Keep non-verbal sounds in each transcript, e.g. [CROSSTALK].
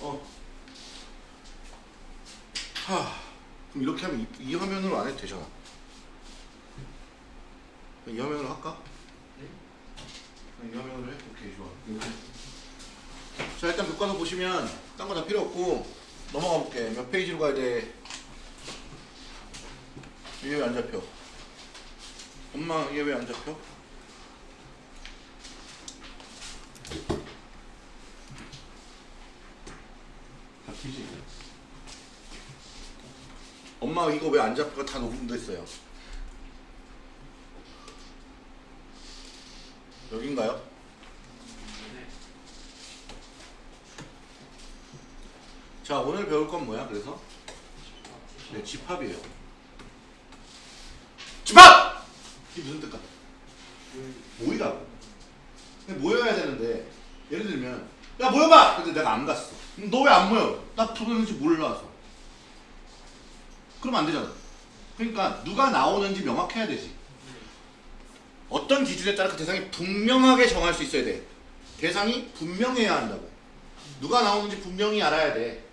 어. 하. 그럼 이렇게 하면 이, 이 화면으로 안 해도 되잖아. 이 화면으로 할까? 이 화면으로 해? 오케이 좋아. 이렇게. 자 일단 교과서 보시면 딴 거 다 필요 없고 넘어가 볼게. 몇 페이지로 가야 돼? 이게 왜 안 잡혀? 엄마 이게 왜 안 잡혀? 잡히지? 엄마 이거 왜 안 잡혀? 다 녹음됐어요. 여긴가요? 자 오늘 배울 건 뭐야 그래서? 네 집합이에요 집합! 이게 무슨 뜻 같아? 모이라고 모여야 되는데 예를 들면 야 모여봐! 근데 내가 안 갔어 너 왜 안 모여? 나 부르는지 몰라서 그러면 안 되잖아 그러니까 누가 나오는지 명확해야 되지 어떤 기준에 따라 그 대상이 분명하게 정할 수 있어야 돼 대상이 분명해야 한다고 누가 나오는지 분명히 알아야 돼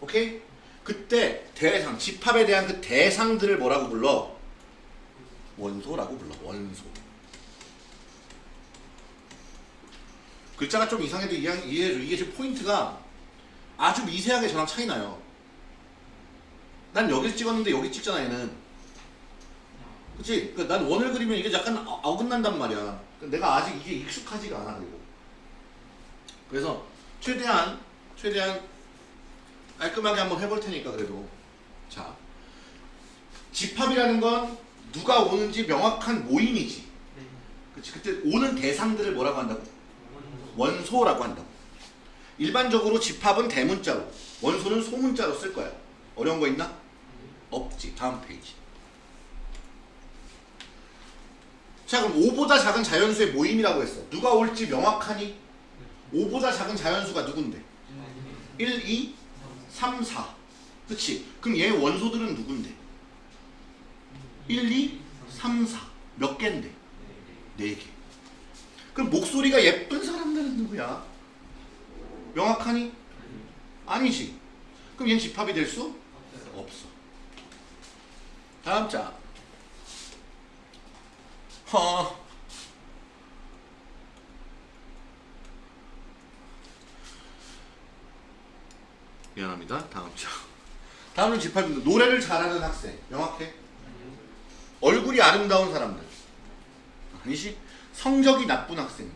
오케이? 그때 대상, 집합에 대한 그 대상들을 뭐라고 불러? 원소라고 불러. 원소. 글자가 좀 이상해도 이해, 이해해줘. 이게 지금 포인트가 아주 미세하게 저랑 차이 나요. 난 여기서 찍었는데 여기 찍잖아 얘는. 그치? 그난 원을 그리면 이게 약간 어- 어긋난단 말이야. 그 내가 아직 이게 익숙하지가 않아 그리고. 그래서 최대한 최대한 깔끔하게 한번 해볼 테니까 그래도 자 집합이라는 건 누가 오는지 명확한 모임이지 그치 그때 오는 대상들을 뭐라고 한다고 원소라고 한다고 일반적으로 집합은 대문자로 원소는 소문자로 쓸 거야 어려운 거 있나 없지 다음 페이지 자 그럼 5보다 작은 자연수의 모임이라고 했어 누가 올지 명확하니 5보다 작은 자연수가 누군데 1, 2, 3, 4 그치? 그럼 얘 원소들은 누군데? 1, 2, 3, 4 몇 개인데? 4개 그럼 목소리가 예쁜 사람들은 누구야? 명확하니? 아니지 그럼 얘는 집합이 될 수? 없어 다음 자 허. 미안합니다. 다음 자. 다음은 집합입니다. 노래를 잘하는 학생. 명확해? 얼굴이 아름다운 사람들. 아니지? 성적이 나쁜 학생들.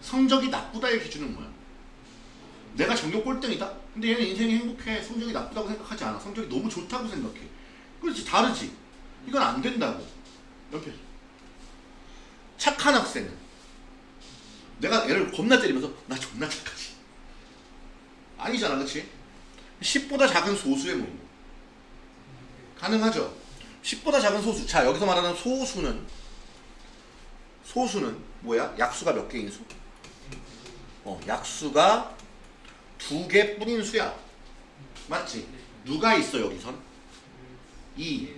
성적이 나쁘다의 기준은 뭐야? 내가 전교 꼴등이다? 근데 얘는 인생이 행복해. 성적이 나쁘다고 생각하지 않아. 성적이 너무 좋다고 생각해. 그렇지. 다르지. 이건 안 된다고. 옆에. 착한 학생은 내가 얘를 겁나 때리면서 나 존나 착하지. 아니잖아. 그치? 10보다 작은 소수의 모임. 가능하죠? 10보다 작은 소수. 자, 여기서 말하는 소수는 소수는 뭐야? 약수가 몇 개인 수? 어, 약수가 두 개뿐인 수야. 맞지? 누가 있어 여기선? 2.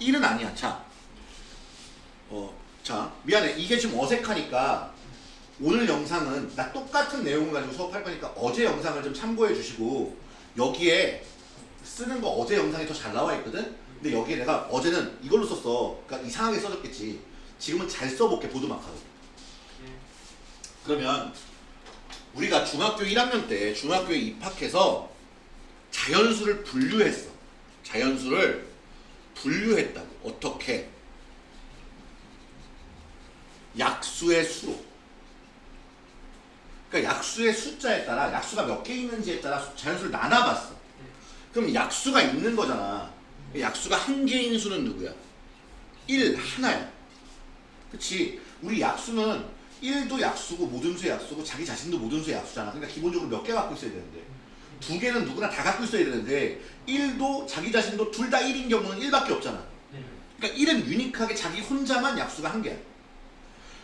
1은 아니야. 자. 어, 자, 미안해. 이게 지금 어색하니까 오늘 영상은 나 똑같은 내용을 가지고 수업할 거니까 어제 영상을 좀 참고해 주시고 여기에 쓰는 거 어제 영상이 더 잘 나와 있거든? 근데 여기에 내가 어제는 이걸로 썼어. 그러니까 이상하게 써졌겠지. 지금은 잘 써볼게 보드마카로. 그러면 우리가 중학교 1학년 때 중학교에 입학해서 자연수를 분류했어. 자연수를 분류했다고. 어떻게? 약수의 수로. 그러니까 약수의 숫자에 따라 약수가 몇 개 있는지에 따라 수- 자연수를 나눠봤어. 그럼 약수가 있는 거잖아. 약수가 한 개인 수는 누구야? 1 하나야. 그치? 우리 약수는 1도 약수고 모든 수의 약수고 자기 자신도 모든 수의 약수잖아. 그러니까 기본적으로 몇 개 갖고 있어야 되는데 두 개는 누구나 다 갖고 있어야 되는데 1도 자기 자신도 둘 다 1인 경우는 1밖에 없잖아. 그러니까 1은 유니크하게 자기 혼자만 약수가 한 개야.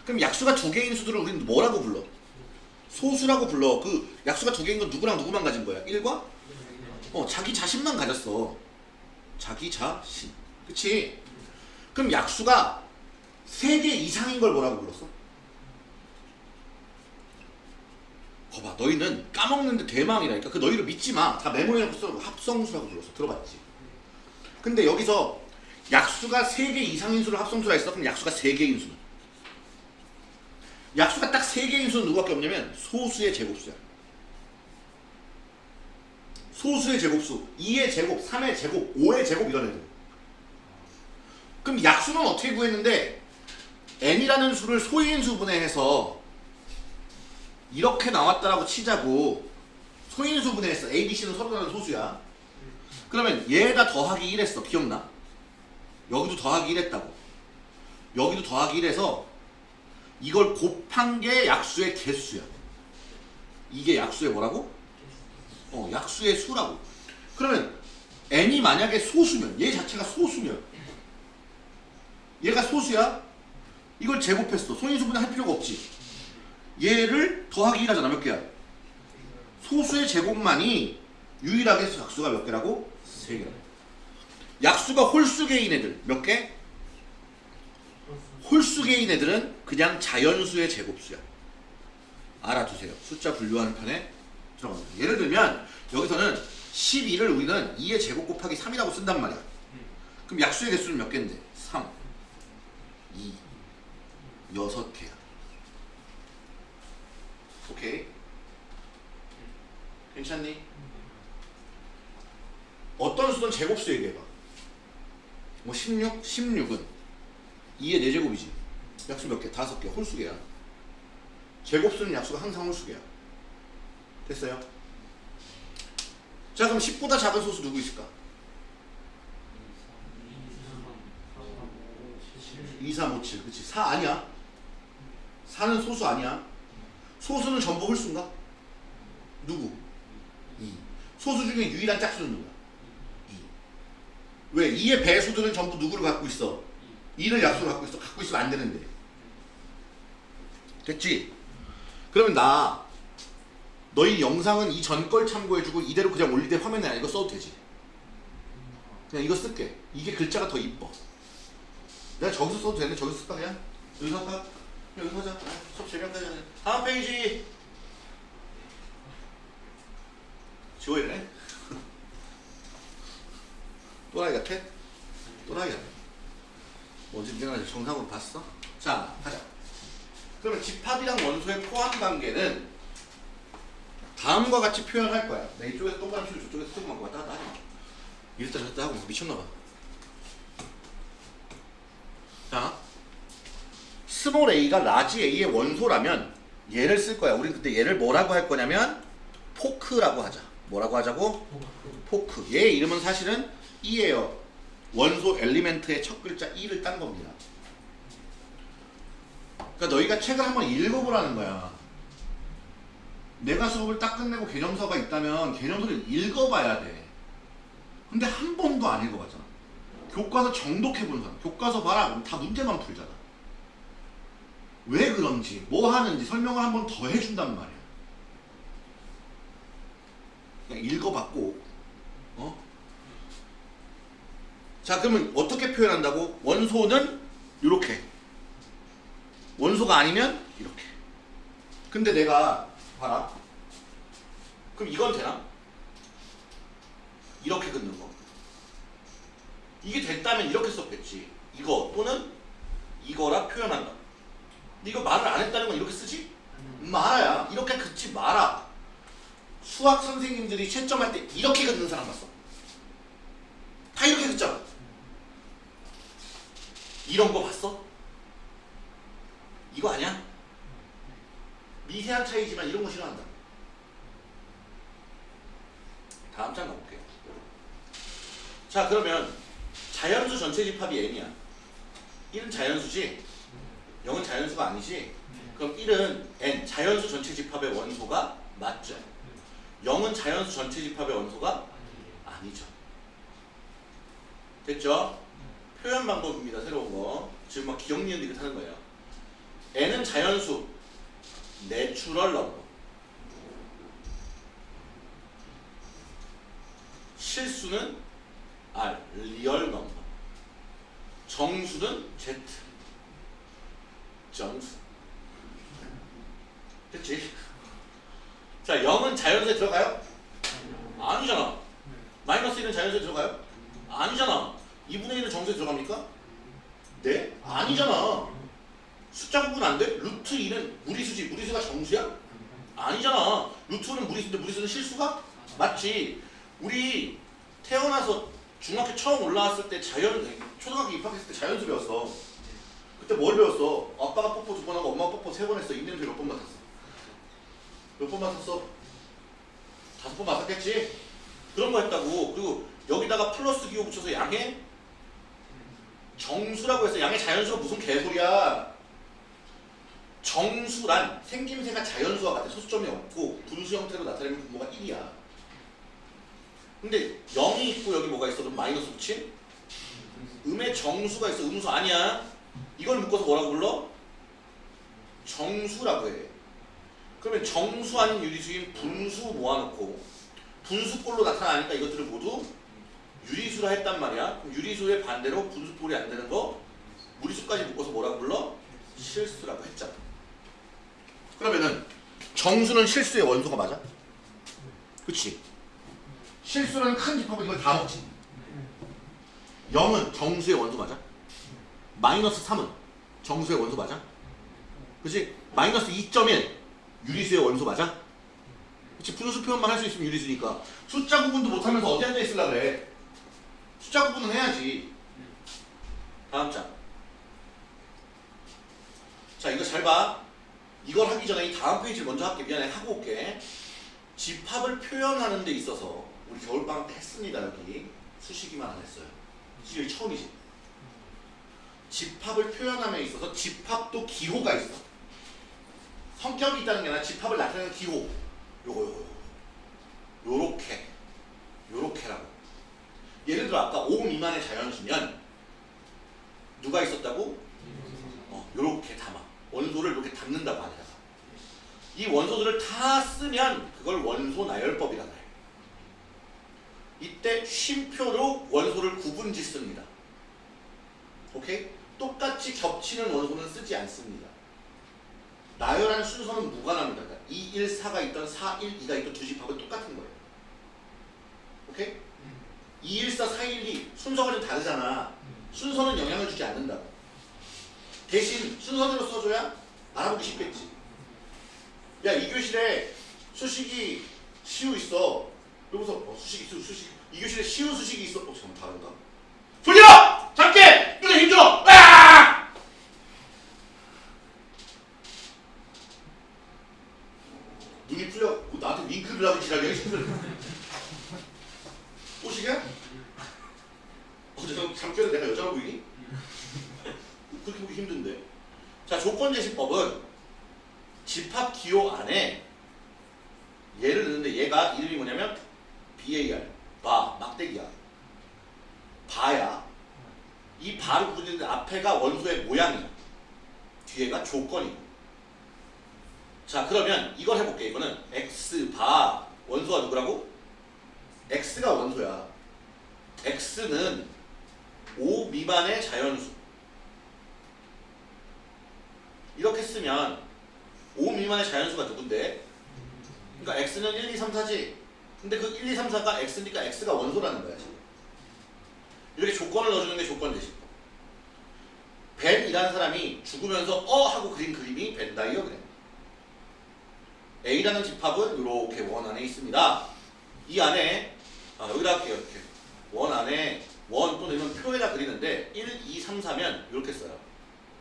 그럼 약수가 두 개인 수들을 우리는 뭐라고 불러? 소수라고 불러. 그 약수가 두 개인 건 누구랑 누구만 가진 거야? 1과? 어, 자기 자신만 가졌어. 자기 자신. 그치? 그럼 약수가 세 개 이상인 걸 뭐라고 불렀어? 거봐 너희는 까먹는데 대망이라니까. 그 너희를 믿지 마 다 메모해놓고 써 합성수라고 불렀어. 들어봤지? 근데 여기서 약수가 3개 이상인 수를 합성수라 했어? 그럼 약수가 3개인 수는? 약수가 딱 3개인 수는 누구밖에 없냐면 소수의 제곱수야. 소수의 제곱수 2의 제곱 3의 제곱 5의 제곱 이런 애들. 그럼 약수는 어떻게 구했는데 n이라는 수를 소인 수분해 해서 이렇게 나왔다라고 치자고 소인수 분해 했어 A, B, C는 서로 다른 소수야. 그러면 얘가 더하기 1 했어. 기억나? 여기도 더하기 1 했다고. 여기도 더하기 1 해서 이걸 곱한 게 약수의 개수야. 이게 약수의 뭐라고? 어 약수의 수라고. 그러면 n이 만약에 소수면 얘 자체가 소수면 얘가 소수야? 이걸 제곱했어. 소인수분해 할 필요가 없지 얘를 더하기 1하잖아 몇 개야? 소수의 제곱만이 유일하게 약수가 몇 개라고? 세 개라고 약수가 홀수계인 애들 몇 개? 홀수계인 애들은 그냥 자연수의 제곱수야 알아두세요 숫자 분류하는 편에 들어갑니다 예를 들면 여기서는 12를 우리는 2의 제곱 곱하기 3이라고 쓴단 말이야 그럼 약수의 개수는 몇 개인데? 3 2 여섯 개야. 오케이. 괜찮니? 어떤 수든 제곱수 얘기해봐. 뭐 16? 16은 2의 4제곱이지. 약수 몇 개? 다섯 개. 홀수개야. 제곱수는 약수가 항상 홀수개야. 됐어요? 자 그럼 10보다 작은 소수 누구 있을까? 2, 3, 5, 7. 그치? 4 아니야. 4는 소수 아니야. 소수는 전부 홀수인가? 누구? 2. 소수 중에 유일한 짝수는 누구야? 2. 왜? 2의 배수들은 전부 누구를 갖고 있어? 2를 약수로 갖고 있어. 갖고 있으면 안 되는데. 됐지? 그러면 나 너희 영상은 이 전 걸 참고해주고 이대로 그냥 때 화면에 안 이거 써도 되지? 그냥 이거 쓸게. 이게 글자가 더 이뻐. 내가 저기서 써도 되는데 저기서 쓸까 그냥? 여기서 할까? 여기서 하자. 아, 수업 재미없다. 다음 페이지. 지워야네. [LAUGHS] 또라이 같아? 또라이 같아. 어제 내가 정상으로 봤어? 자, 가자. 그러면 집합이랑 원소의 포함 관계는 다음과 같이 표현할 거야. 내 이쪽에서 동그라미 치고 저쪽에서 조그만 거 왔다 갔다 하지 마. 이랬다 저랬다 하고 미쳤나봐. 자, small a가 large a의 원소라면 얘를 쓸 거야. 우리 그때 얘를 뭐라고 할 거냐면 포크라고 하자. 뭐라고 하자고? 포크. 얘 이름은 사실은 e예요. 원소 엘리멘트의 첫 글자 e를 딴 겁니다. 그러니까 너희가 책을 한번 읽어보라는 거야. 내가 수업을 딱 끝내고 개념서가 있다면 개념서를 읽어봐야 돼. 근데 한 번도 안 읽어봤잖아. 교과서 정독해본 사람. 교과서 봐라. 다 문제만 풀잖아. 왜 그런지, 뭐 하는지 설명을 한 번 더 해준단 말이야. 그냥 읽어봤고, 어? 자, 그러면 어떻게 표현한다고? 원소는 이렇게. 원소가 아니면 이렇게. 근데 내가 봐라. 그럼 이건 되나? 이렇게 긋는 거. 이게 됐다면 이렇게 썼겠지. 이거 또는 이거라 표현한다. 이거 말을 안 했다는 건 이렇게 쓰지? 말아야. 이렇게 긋지 마라. 수학 선생님들이 채점할 때 이렇게 긋는 사람 봤어. 다 이렇게 긋잖아. 이런 거 봤어? 이거 아니야? 미세한 차이지만 이런 거 싫어한다. 다음 장 가볼게요. 자 그러면 자연수 전체 집합이 n이야. 1은 자연수지? 0은 자연수가 아니지? 그럼 1은 n 자연수 전체 집합의 원소가 맞죠? 0은 자연수 전체 집합의 원소가 아니죠. 됐죠? 표현 방법입니다. 새로운 거. 지금 막 기억 니은 디귿 하는 거예요. n은 자연수 natural number 실수는 R real number 정수는 Z 정수 그치? 자 0은 자연수에 들어가요? 아니잖아. 마이너스 1은 자연수에 들어가요? 아니잖아. 2분의 1은 정수에 들어갑니까? 네? 아니잖아. 숫자 구분 안 돼? 루트 2는 무리수지. 무리수가 정수야? 아니잖아. 루트는 무리수인데 무리수는 실수가? 맞지. 우리 태어나서 중학교 처음 올라왔을 때 자연, 초등학교 입학했을 때 자연수 배웠어. 그때 뭘 배웠어? 아빠가 뽀뽀 두 번 하고 엄마가 뽀뽀 세 번 했어. 입냄새 몇번 맡았어? 몇 번 맡았어? 다섯 번 맡았겠지? 그런 거 했다고. 그리고 여기다가 플러스 기호 붙여서 양의 정수라고 해서 양의 자연수가 무슨 개소리야. 정수란 생김새가 자연수와 같아 소수점이 없고 분수 형태로 나타내는 분모가 1이야. 근데 0이 있고 여기 뭐가 있어? 그럼 마이너스 붙인? 음의 정수가 있어. 음수 아니야. 이걸 묶어서 뭐라고 불러? 정수라고 해. 그러면 정수 아닌 유리수인 분수 모아놓고 분수꼴로 나타나니까 이것들을 모두 유리수라 했단 말이야. 유리수의 반대로 분수꼴이 안 되는 거 무리수까지 묶어서 뭐라고 불러? 실수라고 했잖아. 그러면은 정수는 실수의 원소가 맞아? 그치? 실수라는 큰 집합은 이걸 다 먹지. 0은 정수의 원소 맞아? 마이너스 3은 정수의 원소 맞아? 그치? 마이너스 2.1 유리수의 원소 맞아? 그치? 분수 표현만 할 수 있으면 유리수니까 숫자 구분도 못하면서 어디 앉아 있으려 그래? 숫자 구분은 해야지. 다음 장. 자 이거 잘 봐. 이걸 하기 전에 이 다음 페이지를 먼저 할게. 미안해 하고 올게. 집합을 표현하는 데 있어서 우리 겨울방학 때 했습니다 여기. 수식이만 안 했어요. 수식이 처음이지. 집합을 표현함에 있어서 집합도 기호가 있어. 성격이 있다는 게 아니라 집합을 나타내는 기호. 요거 요거. 요렇게. 요렇게라고. 예를 들어 아까 5 미만의 자연수면 누가 있었다고? 어, 요렇게 담아. 원소를 이렇게 담는다고 하니까. 이 원소들을 다 쓰면 그걸 원소 나열법이라고 해. 이때 쉼표로 원소를 구분 짓습니다. 오케이? 똑같이 겹치는 원소는 쓰지 않습니다. 나열한 순서는 무관합니다. 그러니까 2, 1, 4가 있던 4, 1, 2가 있던 두 집합은 똑같은 거예요. 오케이? 2, 1, 4, 4, 1, 2 순서가 좀 다르잖아. 순서는 영향을 주지 않는다고. 대신 순서대로 써줘야 알아보기 쉽겠지. 야, 이 교실에 수식이 시우 있어. 여기서 어, 수식이 있어, 수식. 이 교실에 시우 수식이 있어. 어, 잠깐 다른가? 돌려! 잡게! 이거 힘들어! 아! 눈이 풀려. 뭐 나한테 윙크를 하고 지랄이야. 꼬시게? 어제 잠결에 내가 여자로 보이니? 그렇게 보기 힘든데. 자, 조건 제시법은 집합 기호 안에 얘를 넣는데 얘가 이름이 뭐냐면 BAR, 바, 막대기야. 바야. 이 바를 구분했는데 앞에가 원소의 모양이야. 뒤에가 조건이고. 자, 그러면 이걸 해볼게. 이거는 X, 바, 원소가 누구라고? X가 원소야. X는 5 미만의 자연수. 이렇게 쓰면 5 미만의 자연수가 누군데? 그러니까 x는 1, 2, 3, 4지. 근데 그 1, 2, 3, 4가 x니까 x가 원소라는 거야 지금. 이렇게 조건을 넣어주는 게 조건 제시법. 벤이라는 사람이 죽으면서 어 하고 그린 그림이 벤 다이어그램. A라는 집합은 이렇게 원 안에 있습니다. 이 안에 아, 여기다 할게요 이렇게 원 안에 원 또는 이런 표에다 그리는데 1, 2, 3, 4면 이렇게 써요.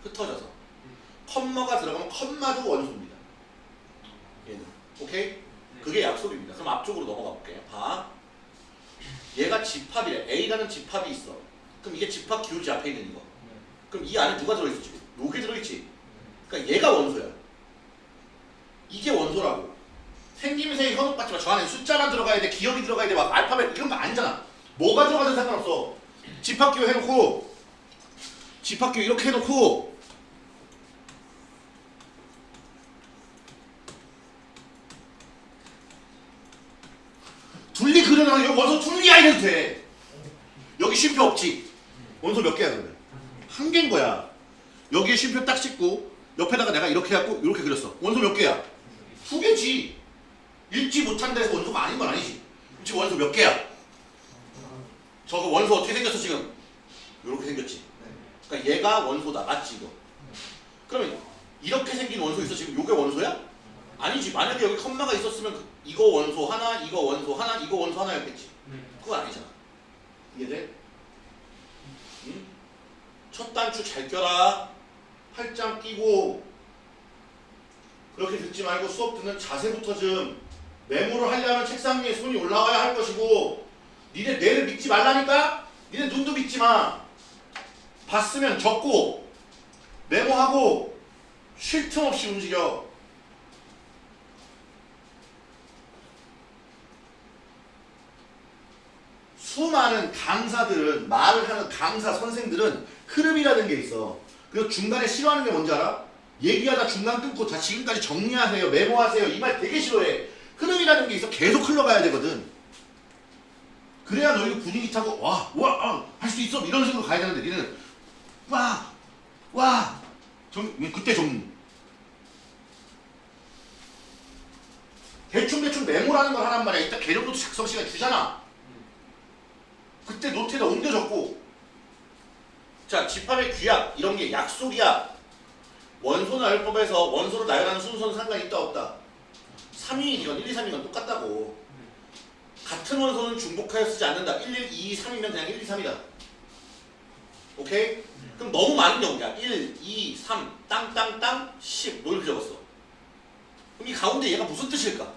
흩어져서. 컴마가 들어가면 컴마도 원소입니다. 얘는. 오케이? 그게 약속입니다. 그럼 앞쪽으로 넘어가 볼게요. 봐. 얘가 집합이래. A라는 집합이 있어. 그럼 이게 집합 기울지 앞에 있는 이거. 그럼 이 안에 누가 들어있어 지금? 요게 들어있지. 그러니까 얘가 원소야. 이게 원소라고. 생김새 현혹 받지 마. 저 안에 숫자만 들어가야 돼. 기억이 들어가야 돼. 막 알파벳 이런 거 아니잖아. 뭐가 들어가든 상관없어. 집합기호 해놓고 집합기호 이렇게 해놓고 둘리 그려놔 여기 원소 둘리야 이래도 돼 여기 쉼표 없지 원소 몇 개야 그러면 한 개인 거야 여기에 쉼표 딱 씻고 옆에다가 내가 이렇게 해갖고 이렇게 그렸어 원소 몇 개야 두 개지 읽지 못한 데서 원소가 아닌 건 아니지. 지금 원소 몇 개야? 저거 원소 어떻게 생겼어 지금? 이렇게 생겼지. 그러니까 얘가 원소다. 맞지 이거? 그러면 이렇게 생긴 원소 있어 지금 요게 원소야? 아니지. 만약에 여기 컴마가 있었으면 그- 이거 원소 하나, 이거 원소 하나, 이거 원소 하나였겠지. 그건 아니잖아. 이해돼? 응? 첫 단추 잘 껴라. 팔짱 끼고 그렇게 듣지 말고 수업 듣는 자세부터 좀 메모를 하려면 책상 위에 손이 올라와야 할 것이고 니네 뇌를 믿지 말라니까? 니네 눈도 믿지 마. 봤으면 적고 메모하고 쉴 틈 없이 움직여. 수많은 강사들은 말을 하는 강사 선생들은 흐름이라는 게 있어. 그래서 중간에 싫어하는 게 뭔지 알아? 얘기하다 중간 끊고 자 지금까지 정리하세요 메모하세요 이 말 되게 싫어해. 흐름이라는 게 있어. 계속 흘러가야 되거든. 그래야 너희가 분위기 타고 와 와 할 수 있어. 이런 식으로 가야 되는데 니는 와와. 그때 정리 대충대충 메모라는 걸 하란 말이야. 이따 개념도 작성 시간 주잖아. 그때 노트에다 옮겨 적고. 자 집합의 규약 이런 게 약속이야 원소 나열법에서 원소를 나열하는 순서는 상관이 있다 없다. 3위이건 1, 2, 3이건 똑같다고. 같은 원소는 중복하여 쓰지 않는다. 1, 1, 2, 3이면 그냥 1, 2, 3이다. 오케이? 그럼 너무 많은 경우야. 1, 2, 3, 땅, 땅, 땅, 10뭐 이렇게 적었어? 그럼 이 가운데 얘가 무슨 뜻일까?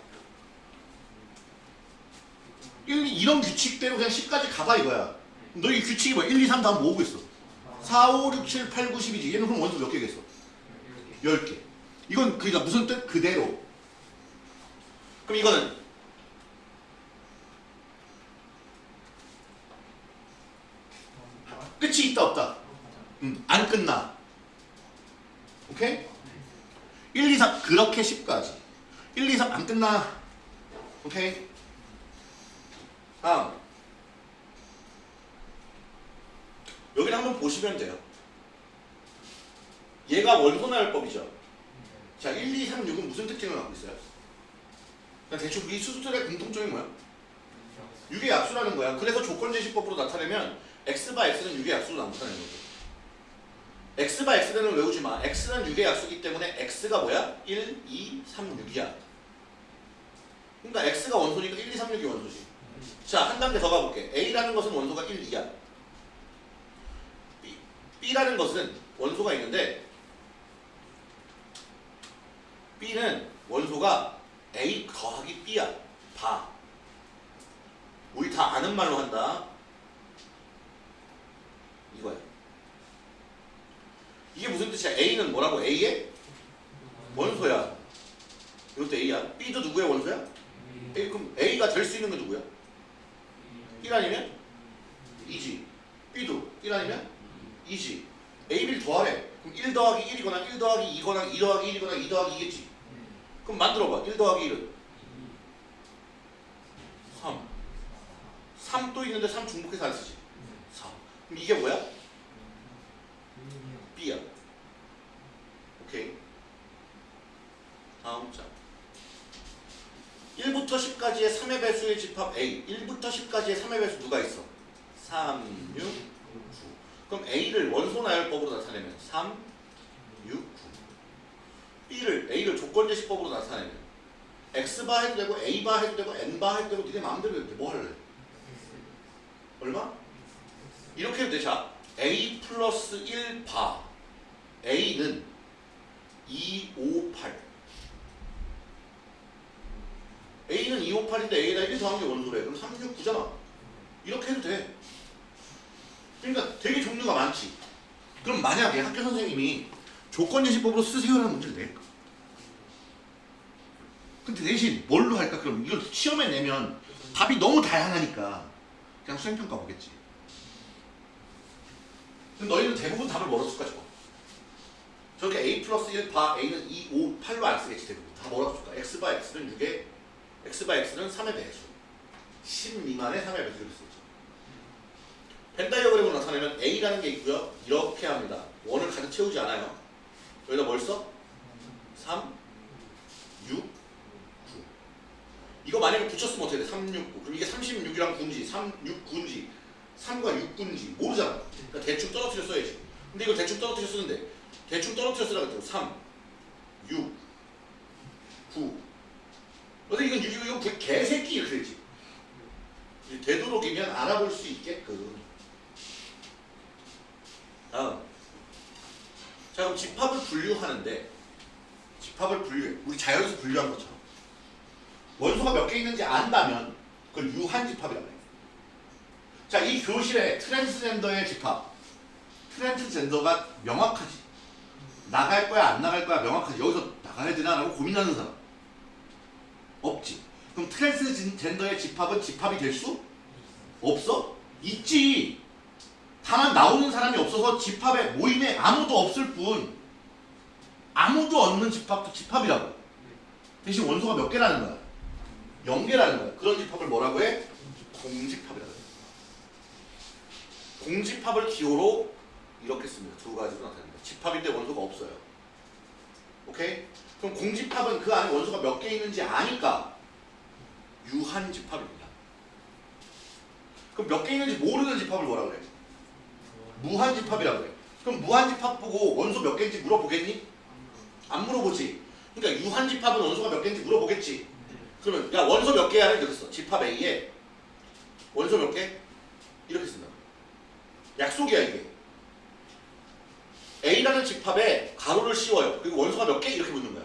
1, 2, 이런 규칙대로 그냥 10까지 가봐 이거야. 너이 규칙이 뭐야? 1, 2, 3 다음 모으고 있어? 4, 5, 6, 7, 8, 9, 10이지. 얘는 그럼 원소 몇 개겠어? 10개. 이건 그러니까 무슨 뜻? 그대로. 그럼 이거는 끝이 있다 없다? 음, 안 끝나. 오케이? 1, 2, 3 그렇게 10까지. 1, 2, 3 안 끝나. 오케이? 다음. 여기를 한번 보시면 돼요. 얘가 원소나열법이죠. 자, 1, 2, 3, 6은 무슨 특징을 갖고 있어요? 그냥 대충 이 수수들의 공통점이 뭐야? 6의 약수라는 거야. 그래서 조건 제시법으로 나타내면 x 바 x는 6의 약수로 나타내는 거죠. x 바 x는 외우지 마. x는 6의 약수기 때문에 x가 뭐야? 1, 2, 3, 6이야. 그러니까 x가 원소니까 1, 2, 3, 6이 원소지. 자, 한 단계 더 가볼게. a라는 것은 원소가 1, 2야. b, b라는 것은 원소가 있는데 B는 원소가 A 더하기 B야. 봐. 우리 다 아는 말로 한다. 이거야. 이게 무슨 뜻이야? A는 뭐라고? A의 원소야. 이것도 A야. B도 누구의 원소야? A, 그럼 A가 될 수 있는 게 누구야? 1 아니면 2지. B도 1 아니면 2지. A, B를 더하래. 그럼 1 더하기 1이거나 1 더하기 2거나 2 더하기 1이거나 2 더하기 2겠지. 그럼 만들어봐. 1 더하기 1은 3. 3 또 있는데 3 중복해서 안 쓰지. 4. 그럼 이게 뭐야? B야. 오케이. 다음 장. 1부터 10까지의 3의 배수의 집합 A. 1부터 10까지의 3의 배수 누가 있어? 3, 6, 9. 그럼 A를 원소 나열법으로 나타내면 3, 6, 9. B를 A를 조건제시법으로 나타내면 X바 해도 되고 A바 해도 되고 N바 해도 되고 니네 마음대로 해도 돼. 뭐 할래? 얼마? 이렇게 해도 돼. 자, A 플러스 1바 A는 2, 5, 8 A는 2, 5, 8인데 A에다 1 더한 게 원소래. 그럼 3, 6, 9잖아. 이렇게 해도 돼. 그러니까 되게 종류가 많지. 그럼 만약에 학교 선생님이 조건예시법으로 쓰세요라는 문제를 낼까? 근데 대신 뭘로 할까? 그럼 이걸 시험에 내면 답이 너무 다양하니까 그냥 수행평가 보겠지. 근데 너희는 대부분 답을 뭐로 쓸까 저거? 저렇게 a 플러스 1 바 a는 2, 5, 8로 안 쓰겠지 대부분. 다 뭐라고 쓸까? x 바 x는 6에 x 바 x는 3의 배수. 10 미만의 3의 배수를 쓰죠. 펜다이어그램으로 나타내면 a라는 게 있고요. 이렇게 합니다. 원을 가득 채우지 않아요. 여기다 뭘 써? 3, 6, 9. 이거 만약에 붙였으면 어떻게 돼? 3, 6, 9. 그럼 이게 36이랑 군지, 3, 6, 군지, 3과 6, 군지 모르잖아. 그러니까 대충 떨어뜨려 써야지. 근데 이걸 대충 떨어뜨려 쓰는데 대충 떨어뜨려 쓰라고 했죠. 3, 6, 9. 근데 이건 6이고 이건 개- 개새끼 이렇게 되지. 되도록이면 알아볼 수 있게끔. 다음. 자 그럼 집합을 분류하는데 집합을 분류해. 우리 자연수 분류한 것처럼. 원소가 몇 개 있는지 안다면 그걸 유한 집합이라고 해요. 자, 이 교실에 트랜스젠더의 집합. 트랜스젠더가 명확하지. 나갈 거야, 안 나갈 거야, 명확하지. 여기서 나가야 되나라고 고민하는 사람. 없지. 그럼 트랜스젠더의 집합은 집합이 될 수 없어? 있지. 다만 나오는 사람이 없어서 집합에 모임에 아무도 없을 뿐. 아무도 없는 집합도 집합이라고. 대신 원소가 몇 개라는 거야? 0개라는 거야. 그런 집합을 뭐라고 해? 공집합이라고 해. 공집합을 기호로 이렇게 씁니다. 두 가지로 나타냅니다. 집합인데 원소가 없어요. 오케이? 그럼 공집합은 그 안에 원소가 몇 개 있는지 아니까 유한 집합입니다. 그럼 몇 개 있는지 모르는 집합을 뭐라고 그래? 무한 집합이라고 그래. 그럼 무한 집합 보고 원소 몇 개인지 물어보겠니? 안 물어보지. 그러니까 유한 집합은 원소가 몇 개인지 물어보겠지. 그러면 야 원소 몇 개야 이렇게 써. 집합 A에 원소 몇 개? 이렇게 쓴다. 약속이야 이게. A라는 집합에 가로를 씌워요. 그리고 원소가 몇 개? 이렇게 묻는 거야.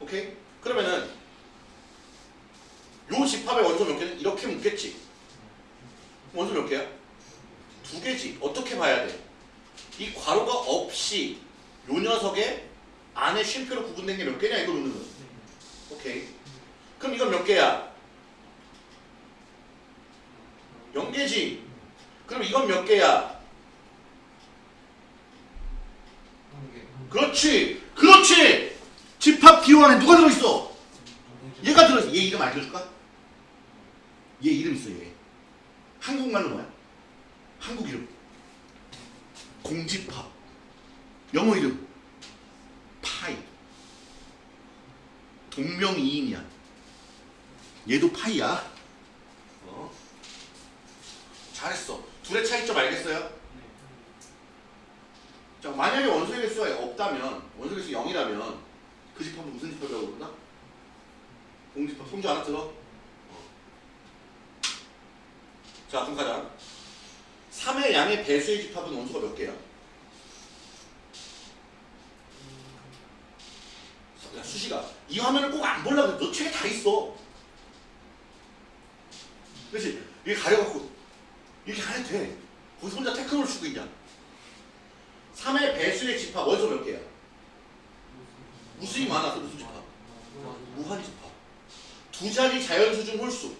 오케이? 그러면은 요 집합의 원소 몇 개는 이렇게 묻겠지. 원소 몇 개야? 두 개지. 어떻게 봐야 돼? 이 괄호가 없이 요 녀석의 안에 쉼표로 구분된 게 몇 개냐 이걸 묻는 거야. 오케이. 그럼 이건 몇 개야? 0개지. 그럼 이건 몇 개야? 그렇지. 그렇지. 집합 기호 안에 누가 들어있어? 얘가 들어있어. 얘 이름 알려줄까? 얘 이름 있어 얘. 한국말로 뭐야? 한국 이름. 공집합. 영어 이름. 파이. 동명이인이야. 얘도 파이야. 어? 잘했어. 둘의 차이점 알겠어요? 자, 만약에 원소의 개수가 없다면, 원소의 개수 0이라면 그 집합은 무슨 집합이라고 그러나? 공집합. 송주 하나 들어? 어. 자, 그럼 가자. 3의 양의 배수의 집합은 원소가 몇 개야? 야, 수식아, 이 화면을 꼭 안 보려고 너 책에 다 있어. 그렇지? 이게 가려갖고 이렇게 가야 돼. 거기서 혼자 태클을 쓰고 있냐? 3의 배수의 집합 원소 몇 개야? 무수히 많아서 무슨 집합? 무한 집합. 두 자리 자연수 중 홀수.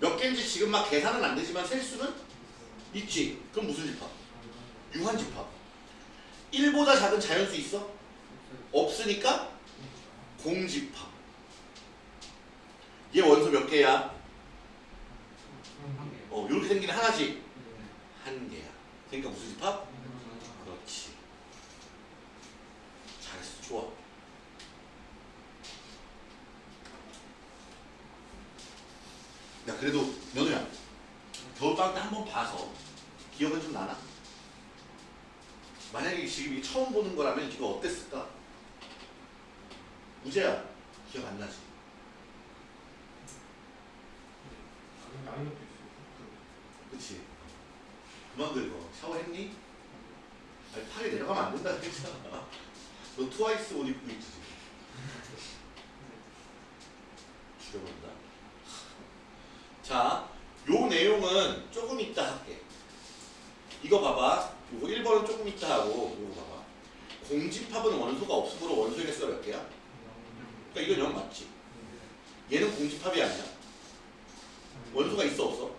몇 개인지 지금 막 계산은 안 되지만 셀 수는 있지. 그럼 무슨 집합? 유한 집합. 1보다 작은 자연수 있어? 없으니까 공집합. 얘 원소 몇 개야? 어, 이렇게 생긴 하나지. 한 개야. 그러니까 무슨 집합? 그렇지. 잘했어. 좋아. 야, 그래도 연우야. 겨울방학 때 한 번 봐서 기억은 좀 나나? 만약에 지금 이 처음 보는 거라면 이거 어땠을까? 우재야, 기억 안 나지? 그치? 그만 긁어. 샤워했니? 아니, 팔이 내려가면 안 된다 그랬잖아. 너 [LAUGHS] 트와이스 옷 입고 있지 지금. [LAUGHS] 죽여버린다. 자, 요 내용은 조금 이따 할게. 이거 봐봐. 요거 1번은 조금 이따 하고 요거 봐봐. 공집합은 원소가 없으므로 원소의 개수가 몇 개야? 그러니까 이건 0 맞지? 얘는 공집합이 아니야. 원소가 있어 없어?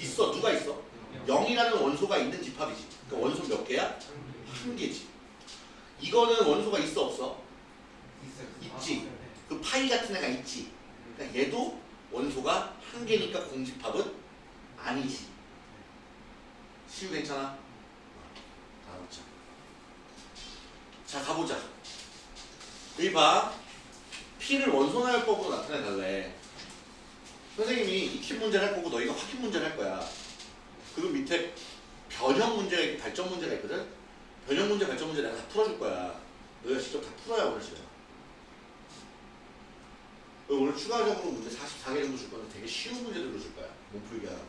있어. 누가 있어? 0이라는 원소가 있는 집합이지. 그러니까 원소 몇 개야? 한 개지. 이거는 원소가 있어 없어? 있지. 그 파이 같은 애가 있지. 그러니까 얘도 원소가 한 개니까 공집합은 아니지. 시우 괜찮아? 자. 자 가보자. 여기 봐. P를 원소나열법으로 나타내달래. 선생님이 익힌 문제를 할 거고 너희가 확인 문제를 할 거야. 그리고 밑에 변형 문제가 있고 발전 문제가 있거든. 변형 문제, 발전 문제 내가 다 풀어줄 거야. 너희가 직접 다 풀어야 오늘 시간. 오늘 추가적으로 문제 44개 정도 줄 건데 되게 쉬운 문제들로 줄 거야. 못 풀게 하라고.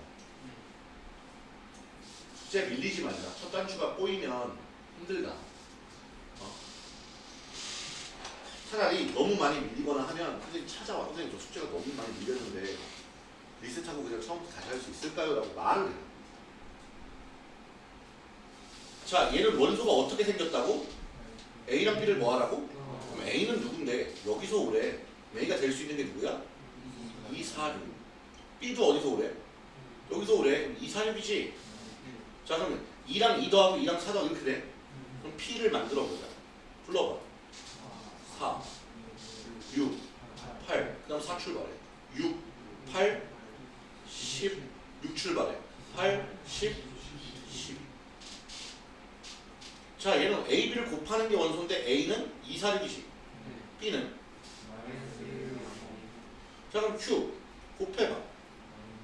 숙제 밀리지 말자. 첫 단추가 꼬이면 힘들다. 어? 차라리 너무 많이 밀리거나 하면 선생님 찾아와. 선생님 저 숙제가 너무 많이 밀렸는데 리셋하고 그냥 처음부터 다시 할 수 있을까요? 라고 말을 해요. 자, 얘는 원소가 어떻게 생겼다고? A랑 B를 뭐 하라고? 그럼 A는 누군데? 여기서 오래. A가 될 수 있는 게 누구야? 2, 4, 6. B도 어디서 오래? 여기서 오래. 2, 4, 6이지? 자, 그러면 2랑 2 더하고 2랑 4 더하고 이렇게 돼. 그럼 P를 만들어 보자. 불러봐. 4, 6, 8. 그 다음 4 출발해. 6, 8, 10, 6 출발해. 8, 10, 10. 자, 얘는 A, B를 곱하는 게 원소인데 A는 2, 4, 6이지. B는 자 그럼 Q 곱해봐.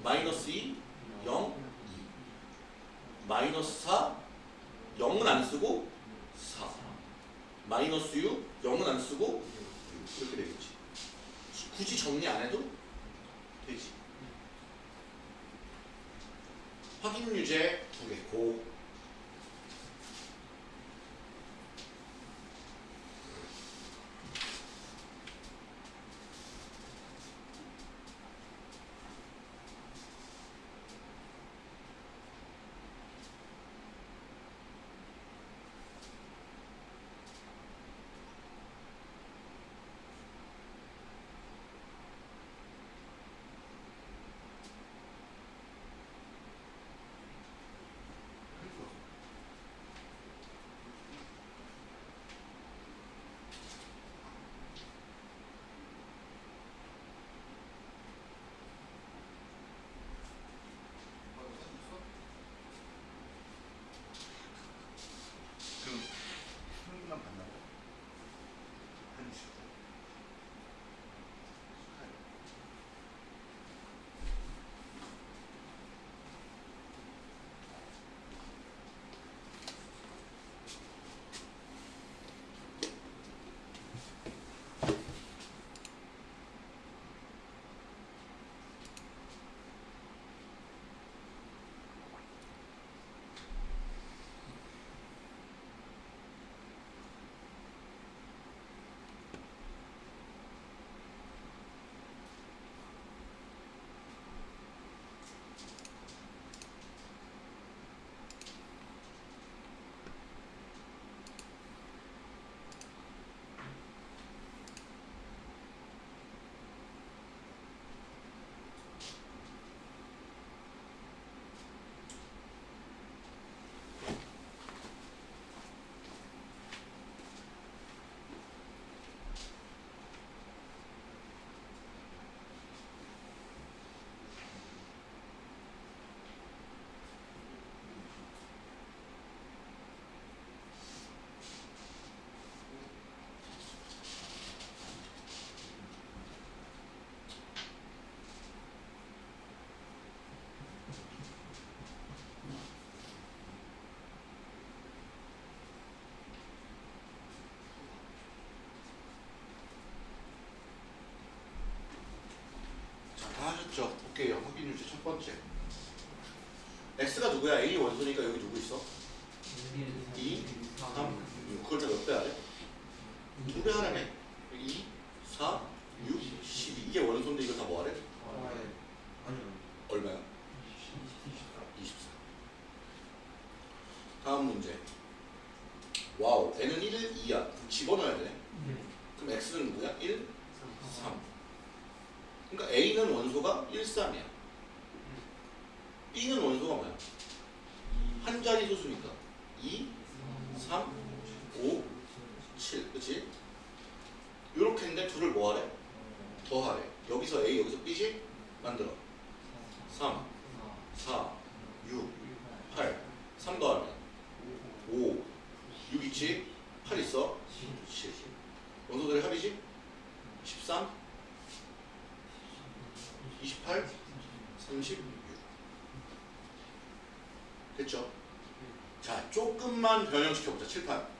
마이너스 2 0 2 마이너스 4 0은 안 쓰고 4 마이너스 6 0은 안 쓰고 6 이렇게 되겠지. 굳이 정리 안 해도 되지. 확인 유제 두 개 고 첫 번째. X가 누구야? A 원소니까 여기 누구 있어? 2, 3, 6. 그걸 다몇배 하래? 두배 하라네. 조금만 변형시켜보자. 칠판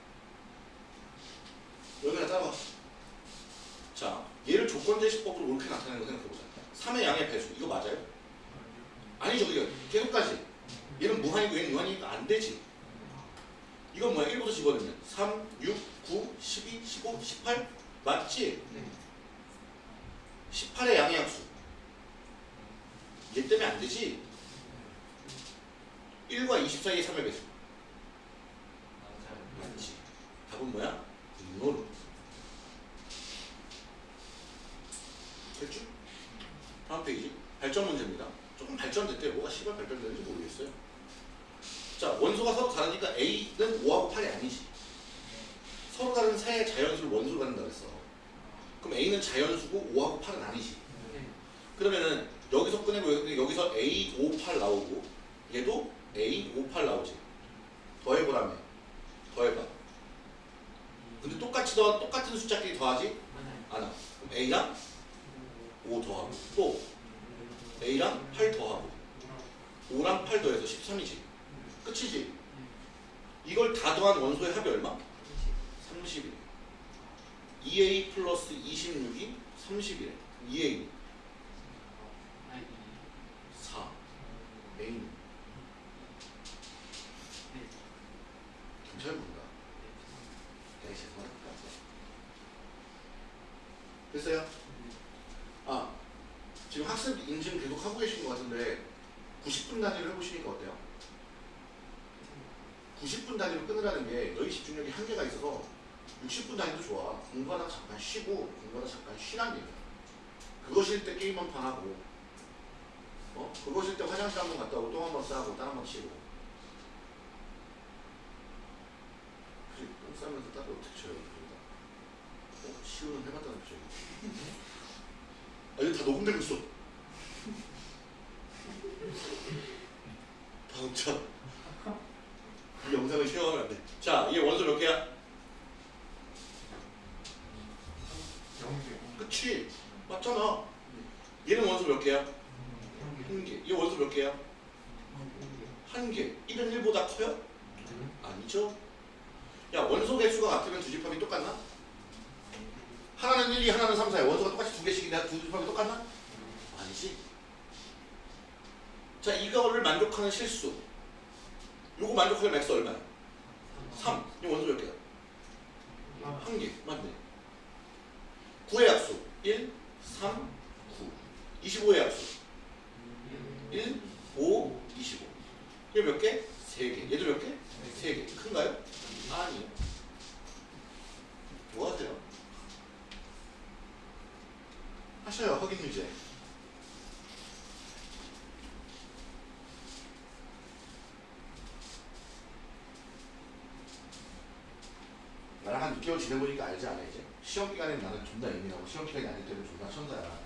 A랑 5 더하고 또 A랑 8 더하고 5랑 8 더해서 13이지. 끝이지? 이걸 다 더한 원소의 합이 얼마? 30이래 2A 플러스 26이 30이래. 2A 6개월 지내보니까 알지 않아 이제? 시험 기간에 나는 존나 예민하고 시험 기간이 아닐 때는 존나 천사야.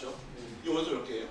맞죠? 네. 이 원소 몇 개예요?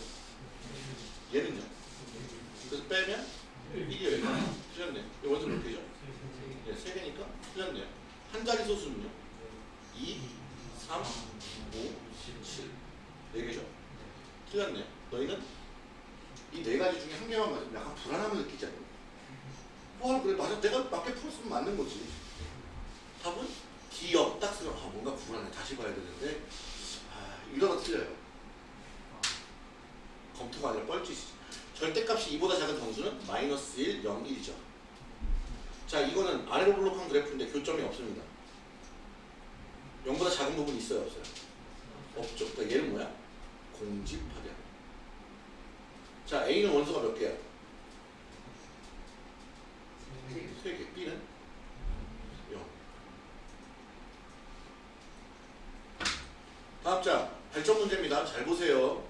자, 잘 보세요.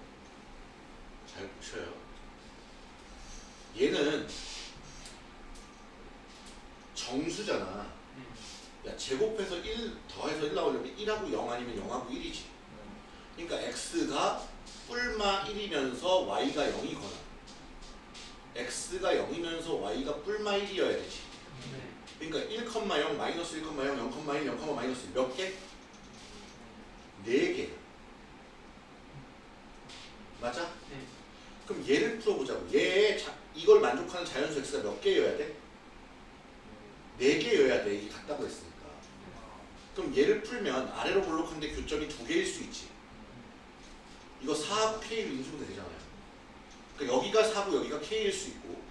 잘 보셔요. 얘는 정수잖아. 야, 제곱해서 1 더해서 1 나오려면 1하고 0 아니면 0하고 1이지. 그러니까 x가 뿔마 1이면서 y가 0이거나 x가 0이면서 y가 뿔마 1이어야 되지. 그러니까 1,0 마이너스 1,0 0,1 0, 마이너스 몇 개? 네 개. 맞아? 네. 그럼 얘를 풀어보자고. 얘 자, 이걸 만족하는 자연수 x가 몇 개여야 돼? 네 개여야 돼. 이게 같다고 했으니까. 그럼 얘를 풀면 아래로 볼록한데 교점이 두 개일 수 있지. 이거 4하고 K를 인수분해 되잖아요. 그러니까 여기가 4고 여기가 K일 수 있고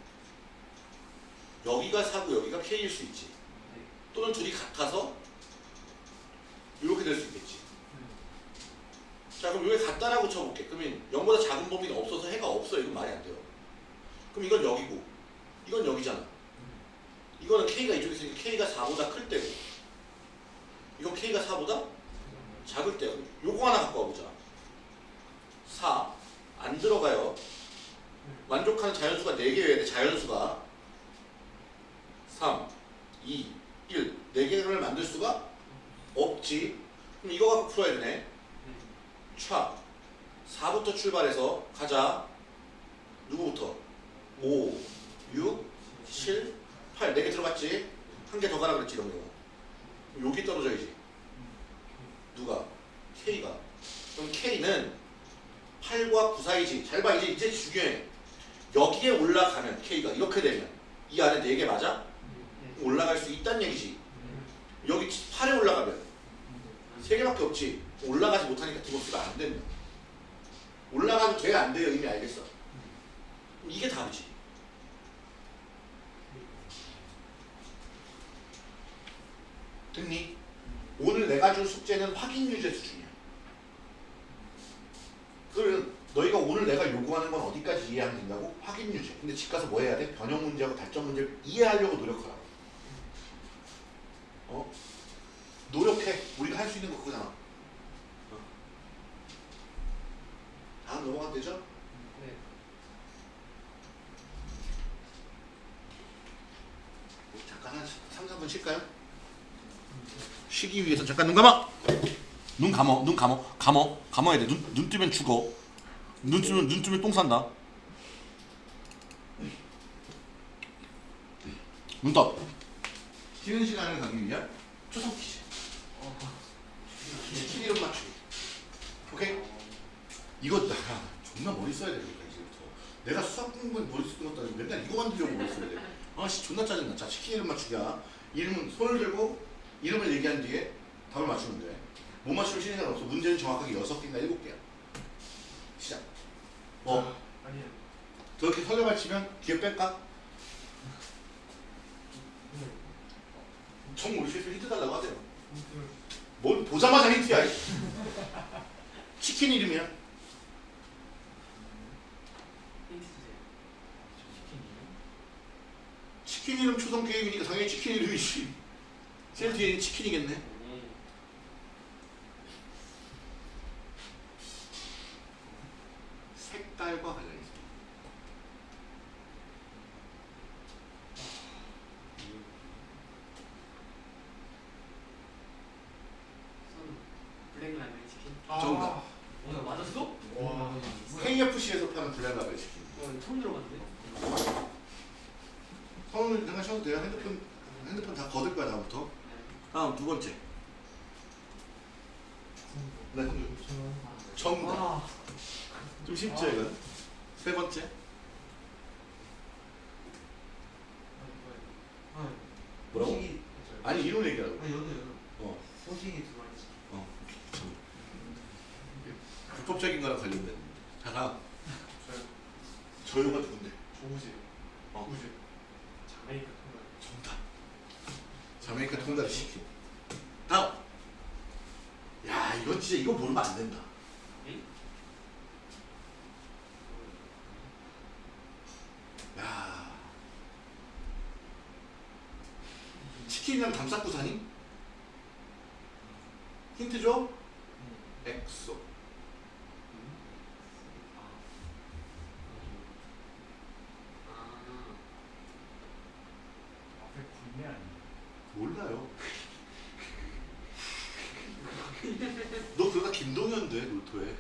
여기가 4고 여기가 K일 수 있지. 또는 둘이 같아서 이렇게 될 수 있겠지. 자 그럼 여기 같다라고 쳐볼게. 그러면 0보다 작은 범위는 없어서 해가 없어. 이건 말이 안 돼요. 그럼 이건 여기고 이건 여기잖아. 이거는 K가 이쪽에 있으니까 K가 4보다 클 때고 이건 K가 4보다 작을 때야. 그럼 요거 하나 갖고 와보자. 4. 안 들어가요. 만족하는 자연수가 4개여야 돼. 자연수가 3, 2, 1. 4개를 만들 수가 없지. 그럼 이거 갖고 풀어야 되네. 차. 4부터 출발해서 가자. 누구부터? 5, 6, 7, 8. 4개 들어갔지? 한 개 더 가라 그랬지, 이런 거. 그럼 여기 떨어져야지. 누가? K가. 그럼 K는 8과 9 사이지. 잘 봐, 이제, 이제 중요해. 여기에 올라가면 K가 이렇게 되면 이 안에 4개 맞아? 올라갈 수 있다는 얘기지. 여기 8에 올라가면 3개밖에 없지. 올라가지 못하니까 등급수가 안 되면. 올라가도 돼, 안 돼요? 이미 알겠어. 이게 답이지. 됐니? 오늘 내가 준 숙제는 확인 유제 수준이야. 그러면 너희가 오늘 내가 요구하는 건 어디까지 이해하면 된다고? 확인 유제. 근데 집 가서 뭐 해야 돼? 변형 문제하고 달점 문제를 이해하려고 노력하라고. 어? 노력해. 우리가 할 수 있는 거 그거잖아. 어. 다음 넘어가면 되죠? 네. 뭐 잠깐 한 3, 4분 쉴까요? 쉬기 위해서 잠깐 눈 감아. 눈 감어. 눈 감어. 감어. 감어야 돼. 눈, 눈 뜨면 죽어. 눈 뜨면 눈 뜨면 똥 산다. 눈 떠. 쉬는 시간을 가기 위한 초성 퀴즈. 치킨 이름 맞추기. 오케이? 이거 나 존나 머리 써야 되겠다 이제부터. 내가 수학 공부에 머리 쓰는 것도 아니고 맨날 이거 만들려고 머리 써야 돼. 아씨 존나 짜증나. 자 치킨 이름 맞추기야. 이름은 손을 들고 이름을 얘기한 뒤에 답을 맞추면 돼. 못 맞추면 쉬는 시간 없어. 문제는 정확하게 6개인가 7개야. 시작. 뭐 아니요. 저렇게 설레발 치면 뒤에 뺄까? 정 모르시겠으면 힌트 달라고 하세요. 뭘 보자마자 힌트야. 이. 치킨 이름이야. 치킨 이름 초성 게임이니까 당연히 치킨 이름이지. 제일 뒤에 있는 치킨이겠네. 네. 색깔과 관련. 손 블랙 라벨 치킨. 정답. 오늘 맞았어? 와. KFC에서 파는 블랙라벨 치킨. 어, 처음 들어봤는데. 성은 잠깐 쉬어도 돼요. 핸드폰 핸드폰 다 거둘 거야 다음부터. 다음 두 번째. 네. 정답. 와. 좀 쉽죠 이건. 세 번째. 뭐라고? 소식이 아니 이런 얘기라고. 아 여도 여도 어. 두 마리 어. 불법적인 거랑 관련된. 자 다음. 저요 저요가 누군데? 조우지 어. 우지 자메이카 통닭. 정답. 자메이카 통닭 시킨. 다음. 야 이건 진짜 이거 모르면 안 된다. 에이? 야. 치킨이랑 담싸구사니? 힌트 줘? 엑소. 몰라요. 너 그러다 김동현 돼 놀토에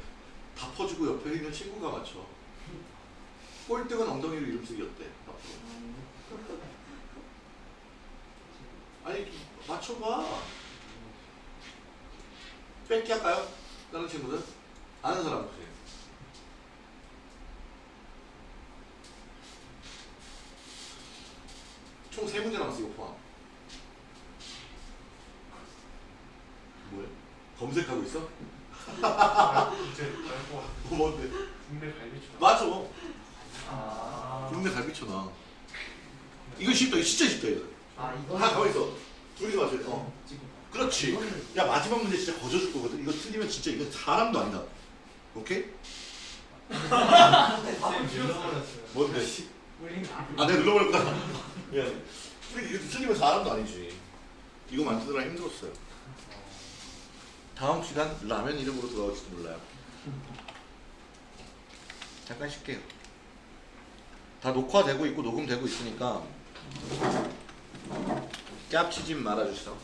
다 퍼주고 옆에 있는 친구가 맞춰. 꼴등은 엉덩이로 이름 쓰기 어때? 앞으로. 아니 맞춰봐. 뺏기 할까요? 다른 친구들? 아는 사람 보세요. 총 세 문제 남았어 이거 포함. 뭐야? 검색하고 있어? 이제 알고 왔어. 뭐 뭔데? 국내 갈비추. 맞아. 아. 국내 갈비쳐나. 이거 쉽다. 이거 진짜 쉽다 이거. 아 이거 아 가만 있어. 둘이서 맞춰. 어. 지금 그렇지. 이거는- 야 마지막 문제 진짜 거저줄 거거든. 이거 틀리면 진짜 이건 사람도 아니다. 오케이? 밥을 눌러버렸어요. 뭔데? 우린 아 내가 눌러버렸다. 미안해. 우리 이거 틀리면 사람도 아니지. 이거 만드느라 힘들었어요. 다음 시간 라면 이름으로 돌아올지도 몰라요. 잠깐 쉴게요. 다 녹화되고 있고 녹음되고 있으니까 깝치지 말아주세요.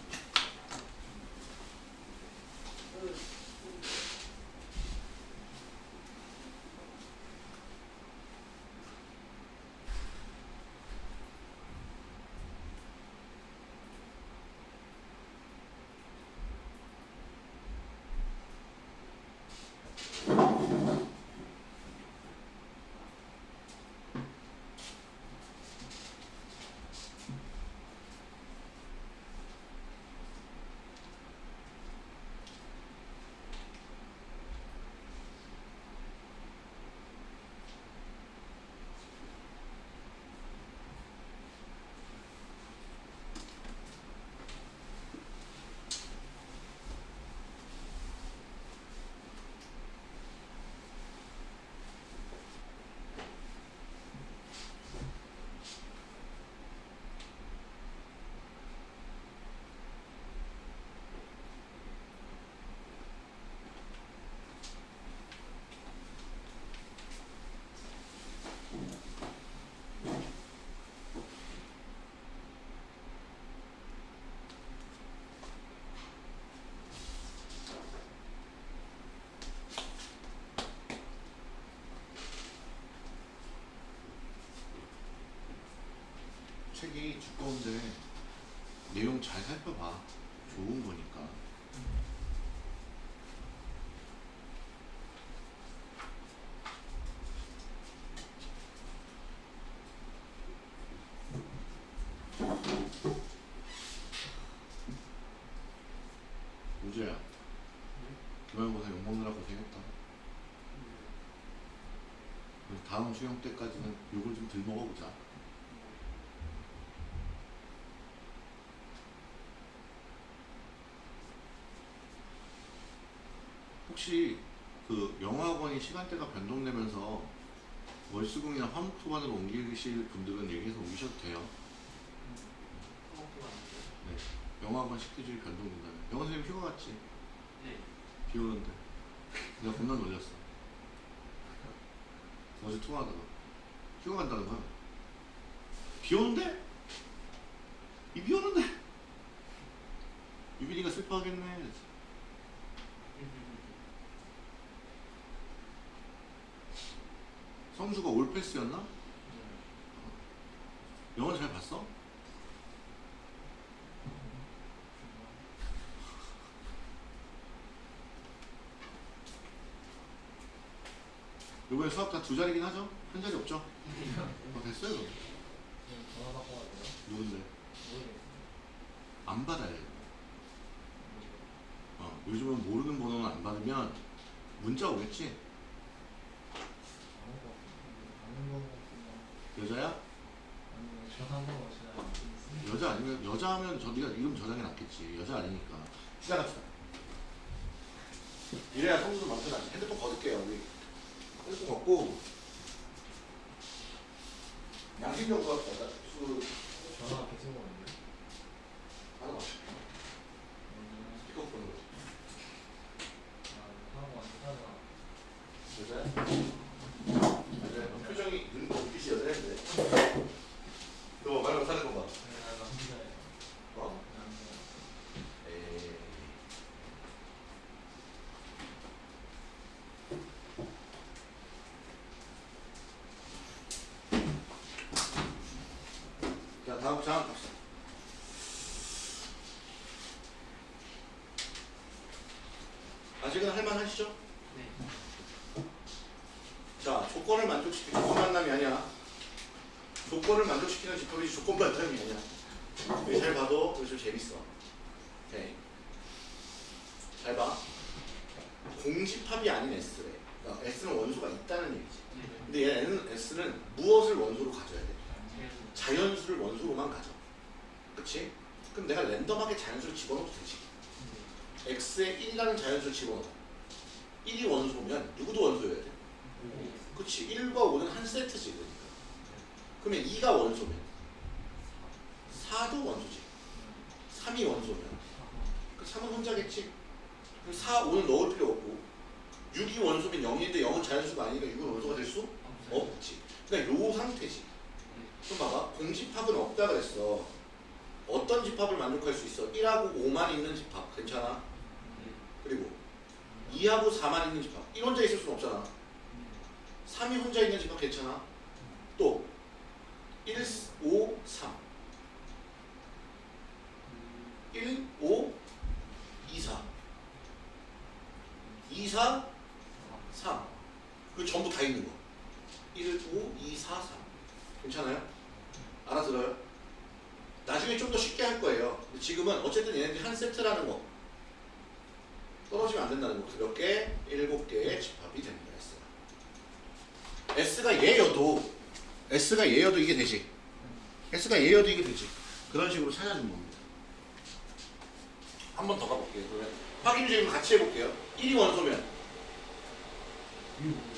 책이 두꺼운데 내용 잘 살펴봐. 좋은 거니까. 우주야, 기말고사 욕먹느라 고생했다. 다음 수영 때까지는 욕을 좀 덜 먹어보자. 혹시 그 영어학원이 시간대가 변동되면서 월수금이나 화목토반으로 옮기실 분들은 얘기해서 옮기셔도 돼요. 네. 영어학원 식대주의 변동된다면. 영어 선생님 휴가 갔지? 네. 비 오는데. 내가 겁나 놀렸어. 어제 통화하다가. 휴가 간다는 거야. 비 오는데? 이 비 오는데? 유빈이가 슬퍼하겠네. 성수가 올패스였나? 영화 잘 봤어? 이번에 수학 다 두 자리긴 하죠? 한 자리 없죠? 어, 됐어요. 그럼. 누군데? 안 받아요. 어, 요즘은 모르는 번호는 안 받으면 문자 오겠지? 아는 거 같은데. 아는 거 같은데. 여자야? 여자 아니면 여자 하면 저 네가 이름 저장해 놨겠지. 여자 아니니까. 시작합시다. 이래야 성수도 만져나지. 핸드폰 거둘게요. 우리 핸드폰 걷고 양심적으로 합시다. 수 전화 계속 오는데. 하나 맞춰. 스피커폰으로. 아, 하고 왔다가 여자야? 여자야? 표정이 눈 눈빛이 여자인데. 너 말로 사는 거 봐. 내가 남자예요. 어? 남자. 다음 갑시다. 아직은 할만하시죠? 네. 자, 조건을 만족시키는 조건 만남이 아니야. 조건을 만족시키는 집합이 조건 만남이 아니야. 여기 잘 봐도 좀 재밌어. 오케이. 잘 봐. 공집합이 아닌 S래. 그러니까 S는 원소가 있다는 얘기지. 네. 근데 얘는 S는 무엇을 원소로 가져야 돼? 네. 자연수를 원소로만 가져. 그럼 내가 랜덤하게 자연수를 집어넣어도 되지. X에 1이라는 자연수를 집어넣어. 1이 원소면 누구도 원소여야 돼. 그치? 1과 5는 한 세트지. 그러니까. 그러면 2가 원소면 4도 원소지. 3이 원소면 그 3은 혼자겠지. 그럼 4, 5는 넣을 필요 없고 6이 원소면 0인데 0은 자연수가 아니니까 6은 원소가 될 수 없지. 그러니까 요 상태지. 그럼 봐봐. 공집합은 없다 그랬어. 어떤 집합을 만족할 수 있어? 1하고 5만 있는 집합. 괜찮아? 그리고 2하고 4만 있는 집합. 1 혼자 있을 수는 없잖아. 3이 혼자 있는 집합 괜찮아? 또 1, 5, 3. 1, 5, 2, 4. 2, 4, 3. 그 전부 다 있는 거. 1, 5, 2, 4, 3. 괜찮아요? 알아들어요? 나중에 좀 더 쉽게 할 거예요. 근데 지금은 어쨌든 얘네들이 한 세트라는 거. 떨어지면 안 된다는 거. 몇 개? 일곱 개의 집합이 됩니다. S가. S가 얘여도 S가 얘여도 이게 되지. S가 얘여도 이게 되지. 그런 식으로 찾아주는 겁니다. 한 번 더 가볼게요. 그러면 확인 질문 같이 해볼게요. 1이 원소면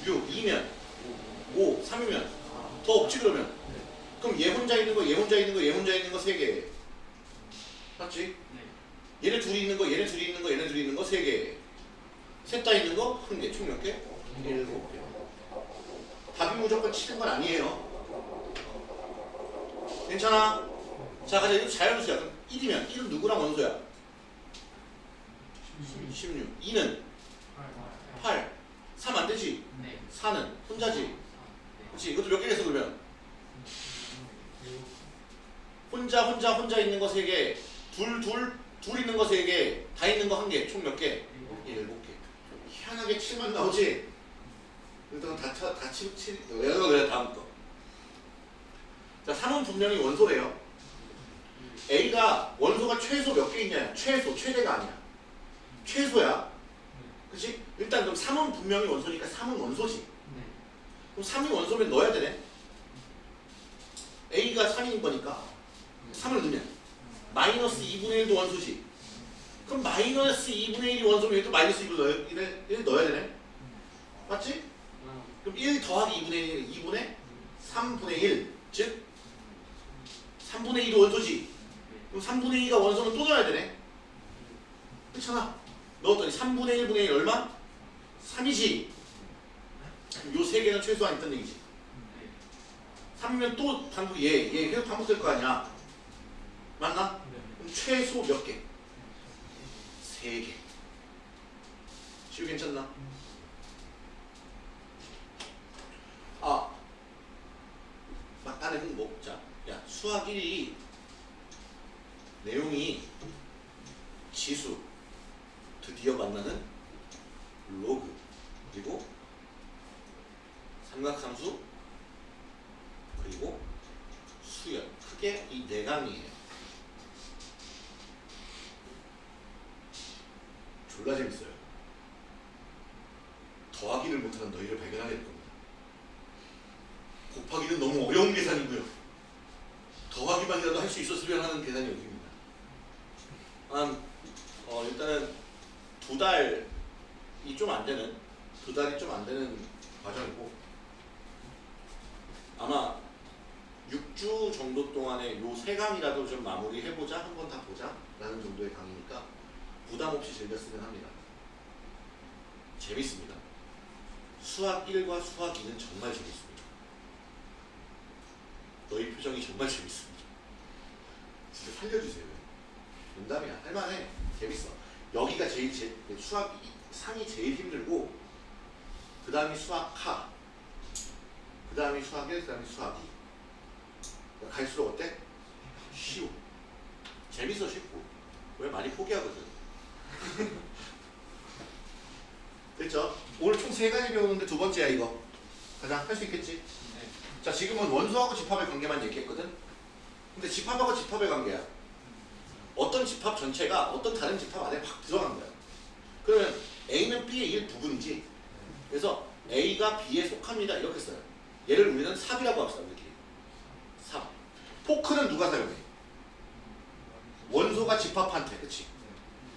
6, 2면 5, 3이면 더 없지 그러면 그럼 얘 혼자 있는 거, 얘 혼자 있는 거, 얘 혼자 있는 거 세 개. 맞지? 네. 얘네 둘이 있는 거, 얘네 둘이 있는 거, 얘네 둘이 있는 거 세 개. 셋 다 있는 거 한 개. 총 몇 개? 일곱 개. 답이 무조건 치는 건 아니에요. 괜찮아? 자, 가자. 이거 자연수야. 그럼 1이면 1은 누구랑 원소야? 16. 2는 8. 3 안 되지? 네. 4는 혼자지? 그렇지? 이것도 몇 개겠어 그러면? 혼자 혼자 혼자 있는 거세 개, 둘 둘 둘 있는 거세 개, 다 있는 거한 개, 총 몇 개? 일곱 개. 희한하게 7만 나오지? 일단 다, 쳐- 다 치, 치, 왜 그래 다음 거. 자, 3은 분명히 원소래요. A가 원소가 최소 몇 개 있냐? 최소, 최대가 아니야. 최소야. 그치? 일단 그럼 3은 분명히 원소니까 3은 원소지. 네. 그럼 3이 원소면 넣어야 되네. A가 3인 거니까 3을 넣으면 마이너스 2분의 1도 원소지. 그럼 마이너스 2분의 1이 원소면 얘도 마이너스 2를 넣어야, 1을, 1 넣어야 되네. 맞지? 그럼 1 더하기 2분의 1은 2분의 3분의 1. 즉 3분의 2도 원소지. 그럼 3분의 2가 원소는 또 넣어야 되네. 그렇잖아. 넣었더니 3분의 1분의 1 얼마? 3이지. 요 세 개는 최소한 있다는 얘기지. 3이면 또 반복 얘, 얘 계속 반복될 거 아니야. 맞나? 그럼 최소 몇 개? 세 개. 시우 괜찮나? 아, 막간의 흥복. 자, 야 수학 1이 내용이 지수 드디어 만나는 로그 그리고 삼각함수 그리고 수열 크게 이 네 강이에요. 졸라 재밌어요. 더하기를 못하는 너희를 발견하게 될 겁니다. 곱하기는 너무 어려운 계산이고요. 더하기만이라도 할 수 있었으면 하는 계산이 여기입니다. 한 어, 일단은 두 달이 좀 안 되는 두 달이 좀 안 되는 과정이고 아마 6주 정도 동안에 요 세 강이라도 좀 마무리해보자 한 번 다 보자 라는 정도의 강의니까 부담 없이 즐겼으면 합니다. 재밌습니다. 수학 1과 수학 2는 정말 재밌습니다. 너희 표정이 정말 재밌습니다. 진짜 살려주세요. 농담이야. 할만해. 재밌어. 여기가 제일 제, 수학 상이 제일 힘들고 그 다음이 수학 하, 그 다음이 수학 1, 그 다음이 수학 2. 갈수록 어때? 쉬워. 재밌어 쉽고. 왜 많이 포기하거든. [LAUGHS] 됐죠? 오늘 총 세 가지 배우는데 두 번째야 이거. 가장 할 수 있겠지? 네. 자 지금은 원소하고 집합의 관계만 얘기했거든. 근데 집합하고 집합의 관계야. 어떤 집합 전체가 어떤 다른 집합 안에 막 들어간 거야. 그러면 A는 B의 일부분이지. 그래서 A가 B에 속합니다. 이렇게 써요. 얘를 우리는 삽이라고 합시다. 우리끼리. 삽. 포크는 누가 사용해? 원소가 집합한테. 그치?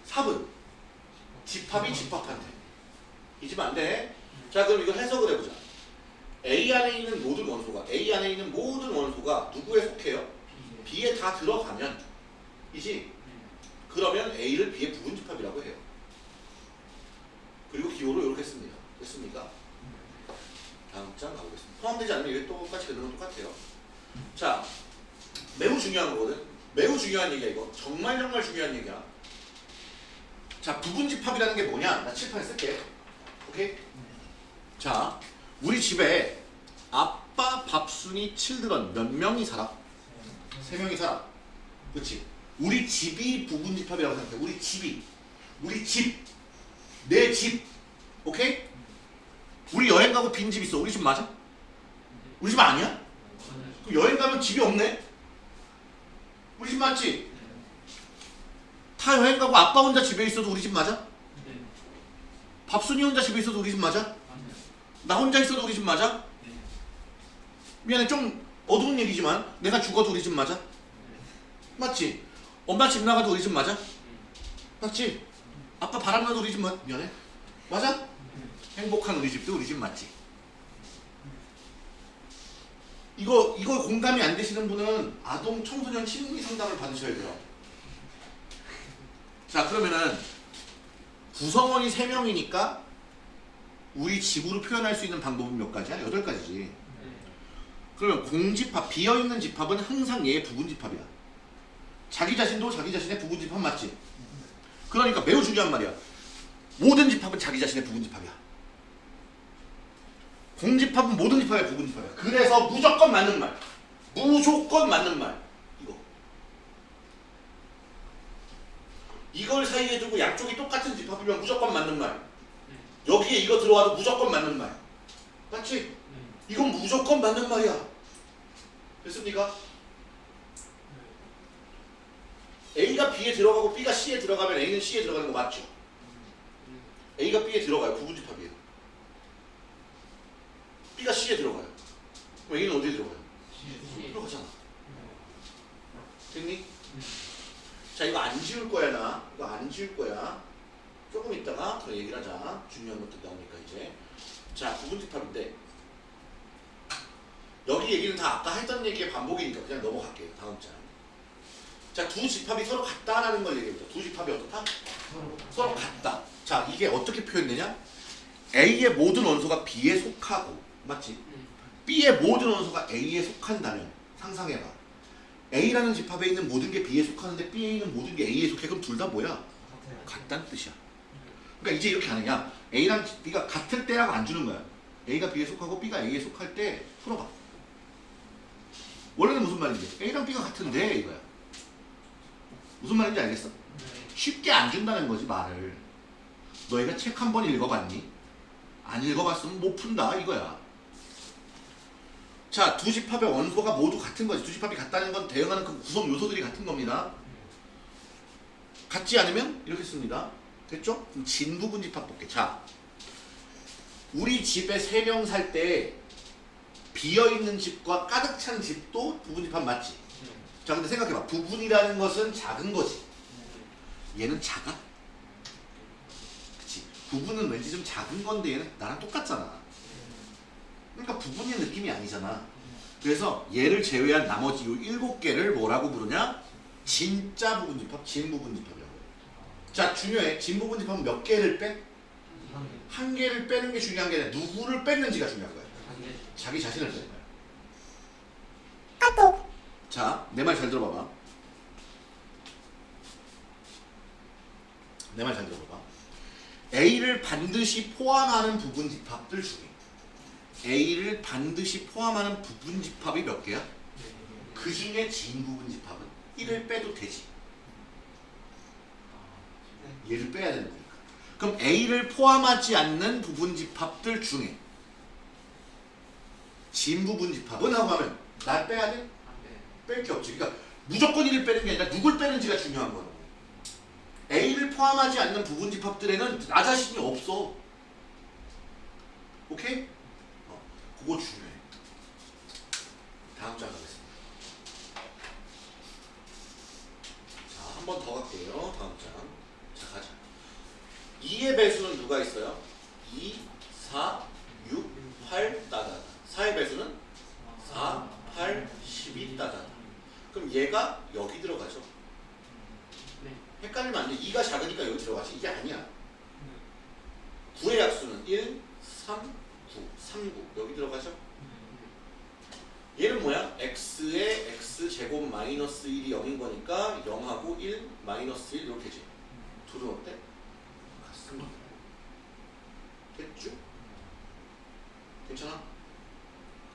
삽은 집합이 집합한테. 잊으면 안 돼. 자 그럼 이거 해석을 해보자. A 안에 있는 모든 원소가 A 안에 있는 모든 원소가 누구에 속해요? B에 다 들어가면 이지 그러면 A를 B의 부분 집합이라고 해요. 그리고 기호로 이렇게 씁니다. 됐습니까? 다음 장 가보겠습니다. 포함되지 않으면 이게 똑같이 되는 건 똑같아요. 자, 매우 중요한 거거든. 매우 중요한 얘기야 이거. 정말 정말 중요한 얘기야. 자, 부분 집합이라는 게 뭐냐? 나 칠판에 쓸게. 오케이? 자, 우리 집에 아빠 밥순이 칠드런 몇 명이 살아? 세 명이 살아. 그렇지? 우리 집이 부분 집합이라고 생각해. 우리 집이. 우리 집. 내 집. 오케이? 우리 여행 가고 빈 집 있어. 우리 집 맞아? 우리 집 아니야? 그럼 여행 가면 집이 없네? 우리 집 맞지? 타 여행 가고 아빠 혼자 집에 있어도 우리 집 맞아? 밥순이 혼자 집에 있어도 우리 집 맞아? 나 혼자 있어도 우리 집 맞아? 미안해 좀 어두운 얘기지만 내가 죽어도 우리 집 맞아? 맞지? 엄마 집 나가도 우리 집 맞아? 맞지? 아빠 바람 나도 우리 집 맞... 미안해 맞아? 행복한 우리 집도 우리 집 맞지? 이거 이거 공감이 안 되시는 분은 아동 청소년 심리 상담을 받으셔야 돼요. 자 그러면은 구성원이 3명이니까 우리 집으로 표현할 수 있는 방법은 몇 가지야? 여덟 가지지. 그러면 공집합, 비어있는 집합은 항상 얘의 부분집합이야. 자기 자신도 자기 자신의 부분집합 맞지? 그러니까 매우 중요한 말이야. 모든 집합은 자기 자신의 부분집합이야. 공집합은 모든 집합의 부분집합이야. 그래서 무조건 맞는 말. 무조건 맞는 말. 이거. 이걸 사이에 두고 양쪽이 똑같은 집합이면 무조건 맞는 말. 여기에 이거 들어와도 무조건 맞는 말. 맞지? 이건 무조건 맞는 말이야. 됐습니까? A가 B에 들어가고 B가 C에 들어가면 A는 C에 들어가는 거 맞죠? A가 B에 들어가요. 부분집합이에요. B가 C에 들어가요. 그럼 A는 어디에 들어가요? 들어가잖아. 됐니? 자 이거 안 지울 거야 나. 이거 안 지울 거야. 조금 있다가 더 얘기를 하자. 중요한 것들 나오니까 이제. 자 부분집합인데 여기 얘기는 다 아까 했던 얘기의 반복이니까 그냥 넘어갈게요. 다음 장. 자, 두 집합이 서로 같다라는 걸 얘기해보자. 두 집합이 어떻다? 서로 같다. 자, 이게 어떻게 표현되냐? A의 모든 원소가 B에 속하고, 맞지? B의 모든 원소가 A에 속한다면, 상상해봐. A라는 집합에 있는 모든 게 B에 속하는데 B에 있는 모든 게 A에 속해. 그럼 둘 다 뭐야? 같다는 뜻이야. 그러니까 이제 이렇게 하느냐? A랑 B가 같을 때라고 안 주는 거야. A가 B에 속하고 B가 A에 속할 때 풀어봐. 원래는 무슨 말인지 A랑 B가 같은데 이거야. 무슨 말인지 알겠어? 쉽게 안 준다는 거지 말을. 너희가 책 한 번 읽어봤니? 안 읽어봤으면 못 푼다 이거야. 자, 두 집합의 원소가 모두 같은 거지. 두 집합이 같다는 건 대응하는 그 구성 요소들이 같은 겁니다. 같지 않으면 이렇게 씁니다. 됐죠? 그럼 진 부분 집합 볼게. 자, 우리 집에 세 명 살 때 비어있는 집과 가득 찬 집도 부분 집합 맞지? 자, 근데 생각해봐. 부분이라는 것은 작은 거지. 얘는 작아? 그치? 부분은 왠지 좀 작은 건데 얘는 나랑 똑같잖아. 그러니까 부분의 느낌이 아니잖아. 그래서 얘를 제외한 나머지 요 일곱 개를 뭐라고 부르냐? 진짜 부분 집합, 진 부분 집합이라고 해요. 자, 중요해. 진부분 집합은 몇 개를 빼? 한 개를 빼는 게 중요한 게 아니라 누구를 뺐는지가 중요한 거야. 자기 자신을 빼는 거야. 자, 내 말 잘 들어봐봐. 내 말 잘 들어봐봐. A를 반드시 포함하는 부분 집합들 중에 A를 반드시 포함하는 부분 집합이 몇 개야? 그 중에 진 부분 집합은 1을 빼도 되지. 얘를 빼야 되는 거니까. 그럼 A를 포함하지 않는 부분 집합들 중에 진 부분 집합은 하고 하면 날 빼야 돼? 뺄 게 없지. 그러니까 무조건 1을 빼는 게 아니라 누굴 빼는지가 중요한 거야. A를 포함하지 않는 부분 집합들에는 나 자신이 없어. 오케이? 어, 그거 중요해. 다음 장 가겠습니다. 자, 한 번 더 갈게요. 다음 장. 자, 가자. 2의 배수는 누가 있어요? 2, 4, 6, 8, 따다다. 4의 배수는 4, 8, 12 따다다. 그럼 얘가 여기 들어가죠. 네. 헷갈리면 안 돼. 2가 작으니까 여기 들어가지. 이게 아니야. 9의 약수는 1, 3, 9, 3, 9. 여기 들어가죠. 얘는 뭐야? x의 x 제곱 마이너스 1이 0인 거니까 0하고 1 마이너스 1 이렇게지. 둘은 어때? 같습니다. 됐죠? 괜찮아?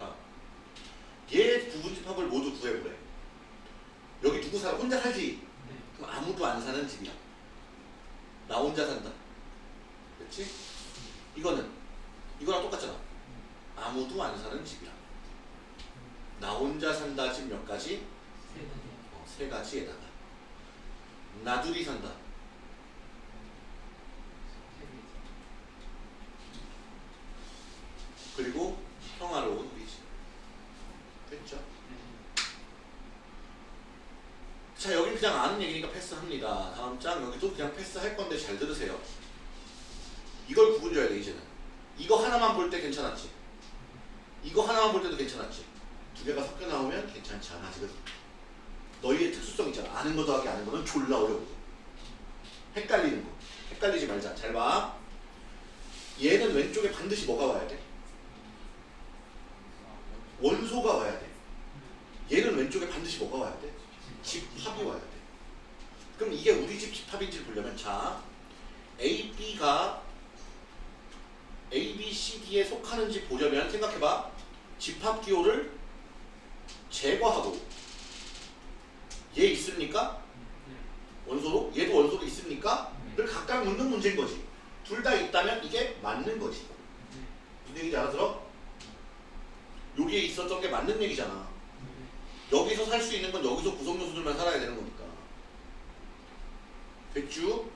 아. 얘 부분집합을 모두 구해보래. 여기 누구 살아? 혼자 살지? 네. 그럼 아무도 안 사는 집이야. 나 혼자 산다. 그렇지? 이거는 이거랑 똑같잖아. 아무도 안 사는 집이야. 나 혼자 산다 집 몇 가지? 세 가지. 어, 세 가지에다가 나둘이 산다. 세 개. 그리고 평화로운 집. 됐죠? 네. 자 여기 그냥 아는 얘기니까 패스합니다. 다음 장 여기도 그냥 패스할 건데 잘 들으세요. 이걸 구분줘야 돼 이제는. 이거 하나만 볼 때 괜찮았지. 이거 하나만 볼 때도 괜찮았지. 두 개가 섞여 나오면 괜찮지 않아 지금. 너희의 특수성 있잖아. 아는 거 더하기 아는 거는 졸라 어려운 거. 헷갈리는 거. 헷갈리지 말자. 잘 봐. 얘는 왼쪽에 반드시 뭐가 와야 돼? 원소가 와야 돼. 얘는 왼쪽에 반드시 뭐가 와야 돼? 집합이 와야 돼. 그럼 이게 우리 집 집합인지를 보려면 자 A, B가 A, B, C, D에 속하는지 보려면 생각해봐. 집합 기호를 제거하고 얘 있습니까? 네. 원소로? 얘도 원소로 있습니까? 를 각각 묻는 문제인 거지. 둘 다 있다면 이게 맞는 거지. 네. 무슨 얘기인지 알아들어? 여기에 있었던 게 맞는 얘기잖아. 네. 여기서 살 수 있는 건 여기서 구성 요소들만 살아야 되는 거니까. 됐죠?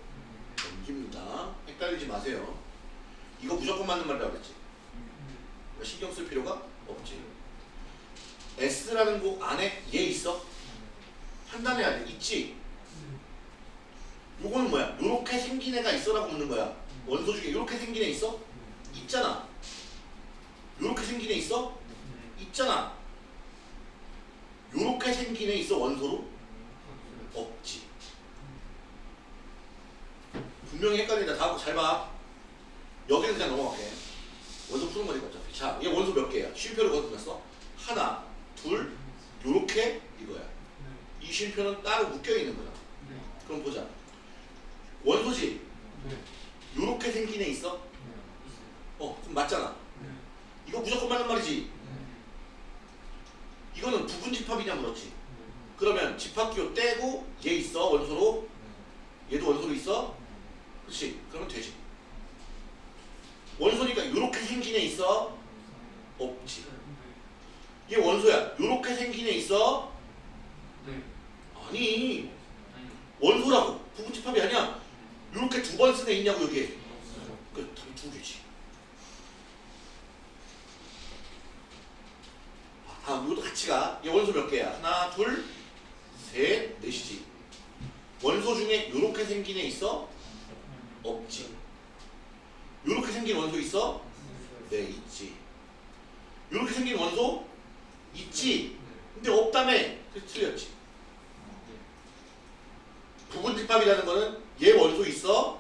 넘깁니다. 헷갈리지 마세요. 이거 무조건 맞는 말이라고 그랬지. 이거 신경 쓸 필요가 없지. S라는 곡 안에 얘 있어? 판단해야 돼. 있지? 요거는 뭐야? 요렇게 생긴 애가 있어라고 묻는 거야. 원소 중에 요렇게 생긴 애 있어? 있잖아. 요렇게 생긴 애 있어? 있잖아. 요렇게 생긴 애 있어 원소로? 없지. 분명히 헷갈린다. 다음 잘 봐. 여기는 그냥 넘어갈게. 원소 푸는 거니까 어차피. 자, 얘 원소 몇 개야? 쉼표를 거듭났어? 하나, 둘, 요렇게 이거야. 이 쉼표는 따로 묶여 있는 거야. 네. 그럼 보자. 원소지. 네. 요렇게 생긴 애 있어? 어, 그럼 맞잖아. 네. 이거 무조건 맞는 말이지. 이거는 부분 집합이냐 물었지. 그러면 집합기호 떼고 얘 있어 원소로? 얘도 원소로 있어? 그렇지. 그러면 되지. 원소니까 요렇게 생긴 애 있어? 없지. 얘 원소야. 요렇게 생긴 애 있어? 네. 아니. 원소라고. 부분 집합이 아니야. 요렇게 두번쓴애 있냐고 여기에 없어요. 그 답이 두 개지 아, 다음 이것도 같이 가얘 원소 몇 개야? 하나 둘 셋 넷이지. 원소 중에 요렇게 생긴 애 있어? 없지. 요렇게 생긴 원소 있어? 네 있지. 요렇게 생긴 원소? 있지. 근데 없다며. 그래서 틀렸지. 부분 집합이라는 거는 얘 원소 있어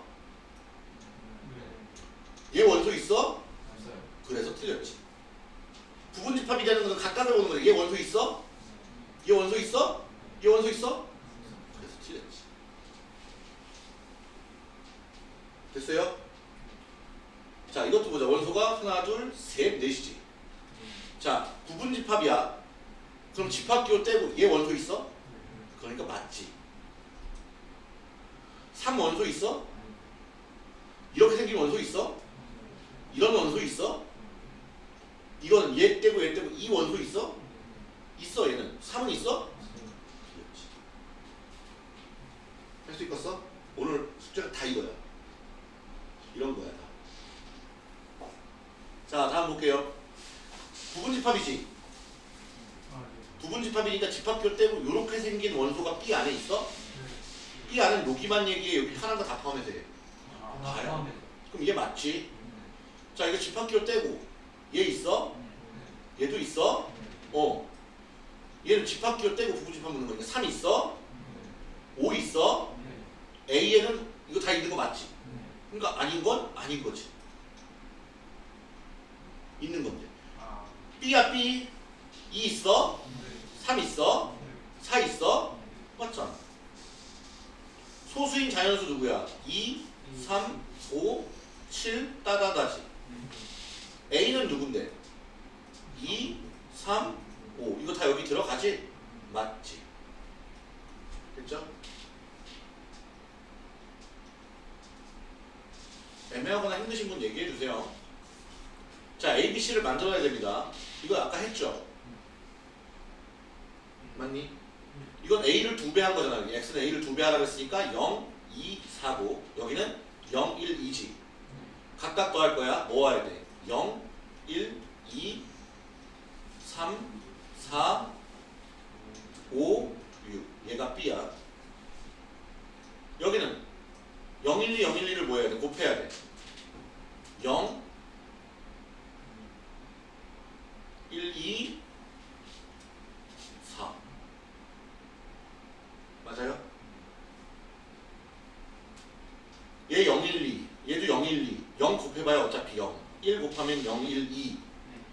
곱하면 012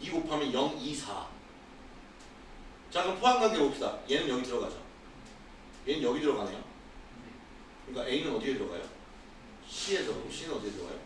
2 곱하면 024 자 그럼 포함관계 봅시다. 얘는 여기 들어가죠. 얘는 여기 들어가네요. 그러니까 A는 어디에 들어가요? C에 들어가고 C는 어디에 들어가요?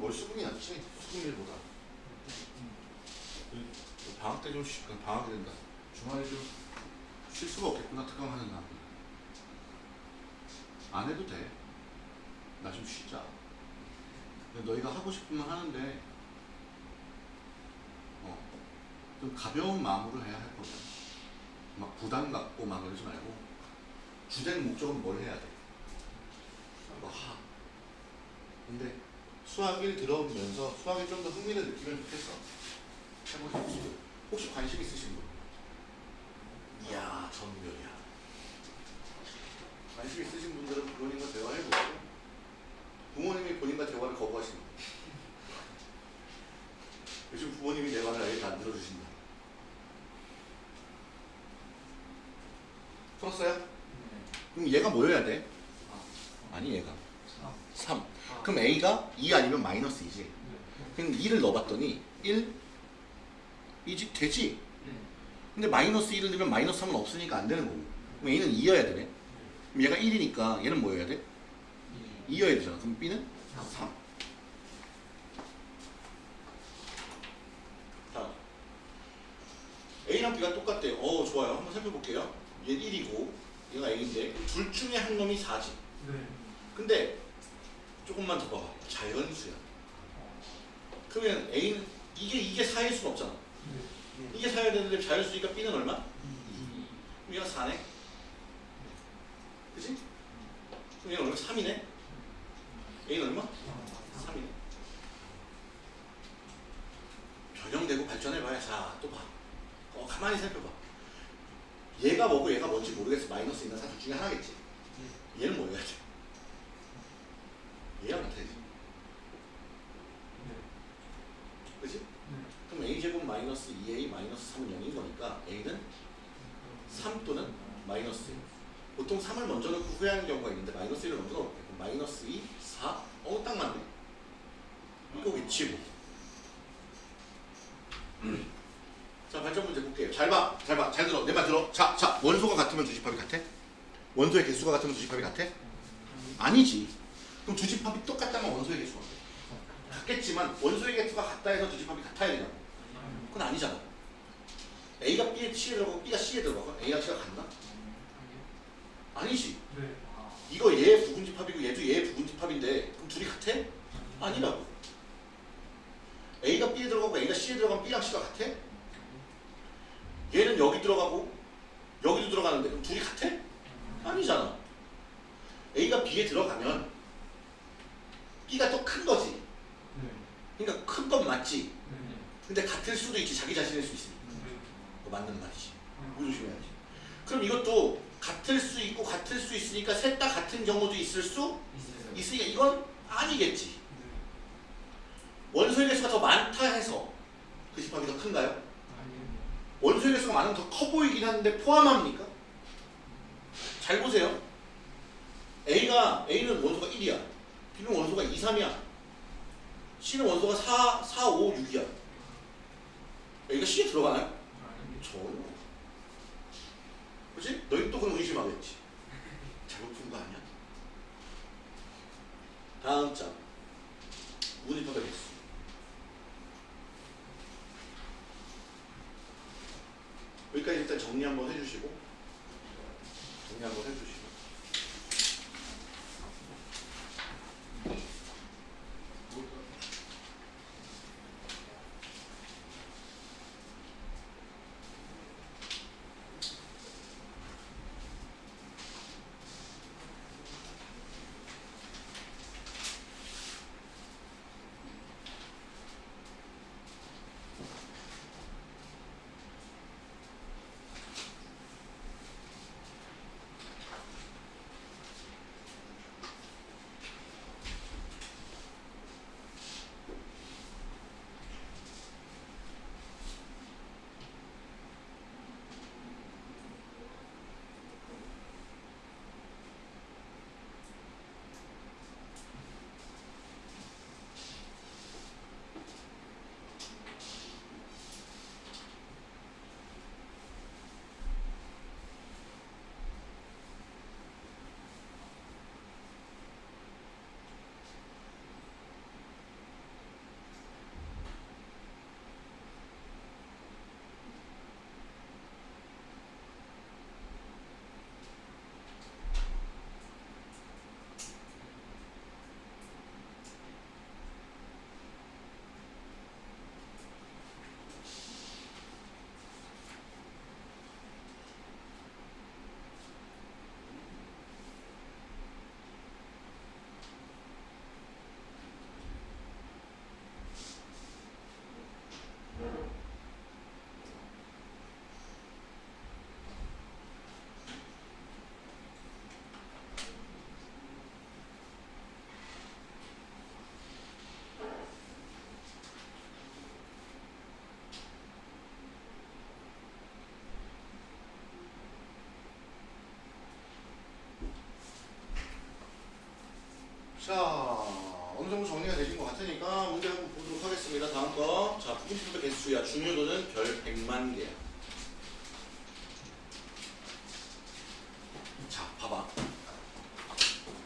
뭘 수긍이 낫지 수능, 수능일보다 방학 때 좀 쉬니까 그 방학이 된다 주말에 좀 쉴 수가 없겠구나 특강하는 날. 안 해도 돼. 나 좀 쉬자. 너희가 하고 싶으면 하는데 어, 좀 가벼운 마음으로 해야 할 거야. 막 부담 갖고 막 이러지 말고 주된 목적은 뭘 해야 돼. 수학 1 들어오면서 수학에 좀 더 흥미를 느끼면 좋겠어. 해보시고 혹시 관심 있으신 분? 이야, 전멸이야. 관심 있으신 분들은 부모님과 대화해보세요 부모님이 본인과 대화를 거부하시는 분. 요즘 부모님이 내 말을 아예 안 들어주신다. 풀었어요? 네. 그럼 얘가 뭐여야 돼? 아, 어. 아니 얘가. 그럼 A가 2 아니면 마이너스 2지. 그럼 2를 넣어봤더니 1 이지 되지? 근데 마이너스 1을 넣으면 마이너스 3은 없으니까 안 되는 거고. 그럼 A는 2여야 되네. 그럼 얘가 1이니까 얘는 뭐여야 돼? 2여야 되잖아. 그럼 B는 3 자, A랑 B가 똑같대요. 어 좋아요. 한번 살펴볼게요. 얘 1이고 얘가 A인데 둘 중에 한 놈이 4지. 네. 근데 조금만 더 봐봐 자연수야. 그러면 A는 이게 이게 4일 수는 없잖아. 이게 4여야 되는데 자연수니까 B는 얼마? 그럼 얘가 4네. 그치? 그럼 얘는 얼마? 3이네? A는 얼마? 3이네. 변형되고 발전해봐야 자 또 봐. 어, 가만히 살펴봐. 얘가 뭐고 얘가 뭔지 모르겠어. 마이너스 있는 사둘 중에 하나겠지. 얘는 뭐여야 돼? 얘랑 같아야지. 그치? 그럼 a제곱 마이너스 2a 마이너스 3은 0인 거니까 a는 3 또는 마이너스 1 보통 3을 먼저 넣고 후회하는 경우가 있는데 마이너스 1을 먼저 넣을게 마이너스 2, 4 어? 딱 맞네. 이거 위치고. 자 발전 문제 볼게요. 잘 봐, 잘 봐, 잘 들어. 내 말 들어. 자, 자 원소가 같으면 주집합이 같아? 원소의 개수가 같으면 주집합이 같아? 아니지 그럼 주집합이 똑같다면 원소의 개수가 같겠지만 원소의 개수가 같다 해서 주집합이 같아야 되냐고 그건 아니잖아 A가 B에 C에 들어가고 B가 C에 들어가고 A랑 C가 같나? 아니지 네. 이거 얘 부분집합이고 얘도 얘 부분집합인데 그럼 둘이 같아? 아니라고 A가 B에 들어가고 A가 C에 들어가면 B랑 C가 같아? 얘는 여기 들어가고 여기도 들어가는데 그럼 둘이 같아? 아니잖아 A가 B에 들어가면 B가 더큰 거지. 네. 그러니까 큰 건 맞지. 네. 근데 같을 수도 있지. 자기 자신일 수 있으니까. 그거 맞는 말이지. 조심해야지. 그럼 이것도 같을 수 있고 같을 수 있으니까 셋 다 같은 경우도 있을 수 있으니까 이건 아니겠지. 원소의 개수가 더 많다 해서 그 집합이 더 큰가요? 원소의 개수가 많으면 더 커 보이긴 하는데 포함합니까? 잘 보세요. A가 A는 원소가 1이야 B는 원소가 2, 3이야. C는 원소가 4, 4, 5, 6이야. A가 C에 들어가나요? 전혀. 그치? 너희 또 그럼 의심하겠지. 잘못 푼 거 아니야? 다음 장. 문입합의 개수 여기까지 일단 정리 한번 해주시고. 정리 한번 해주시고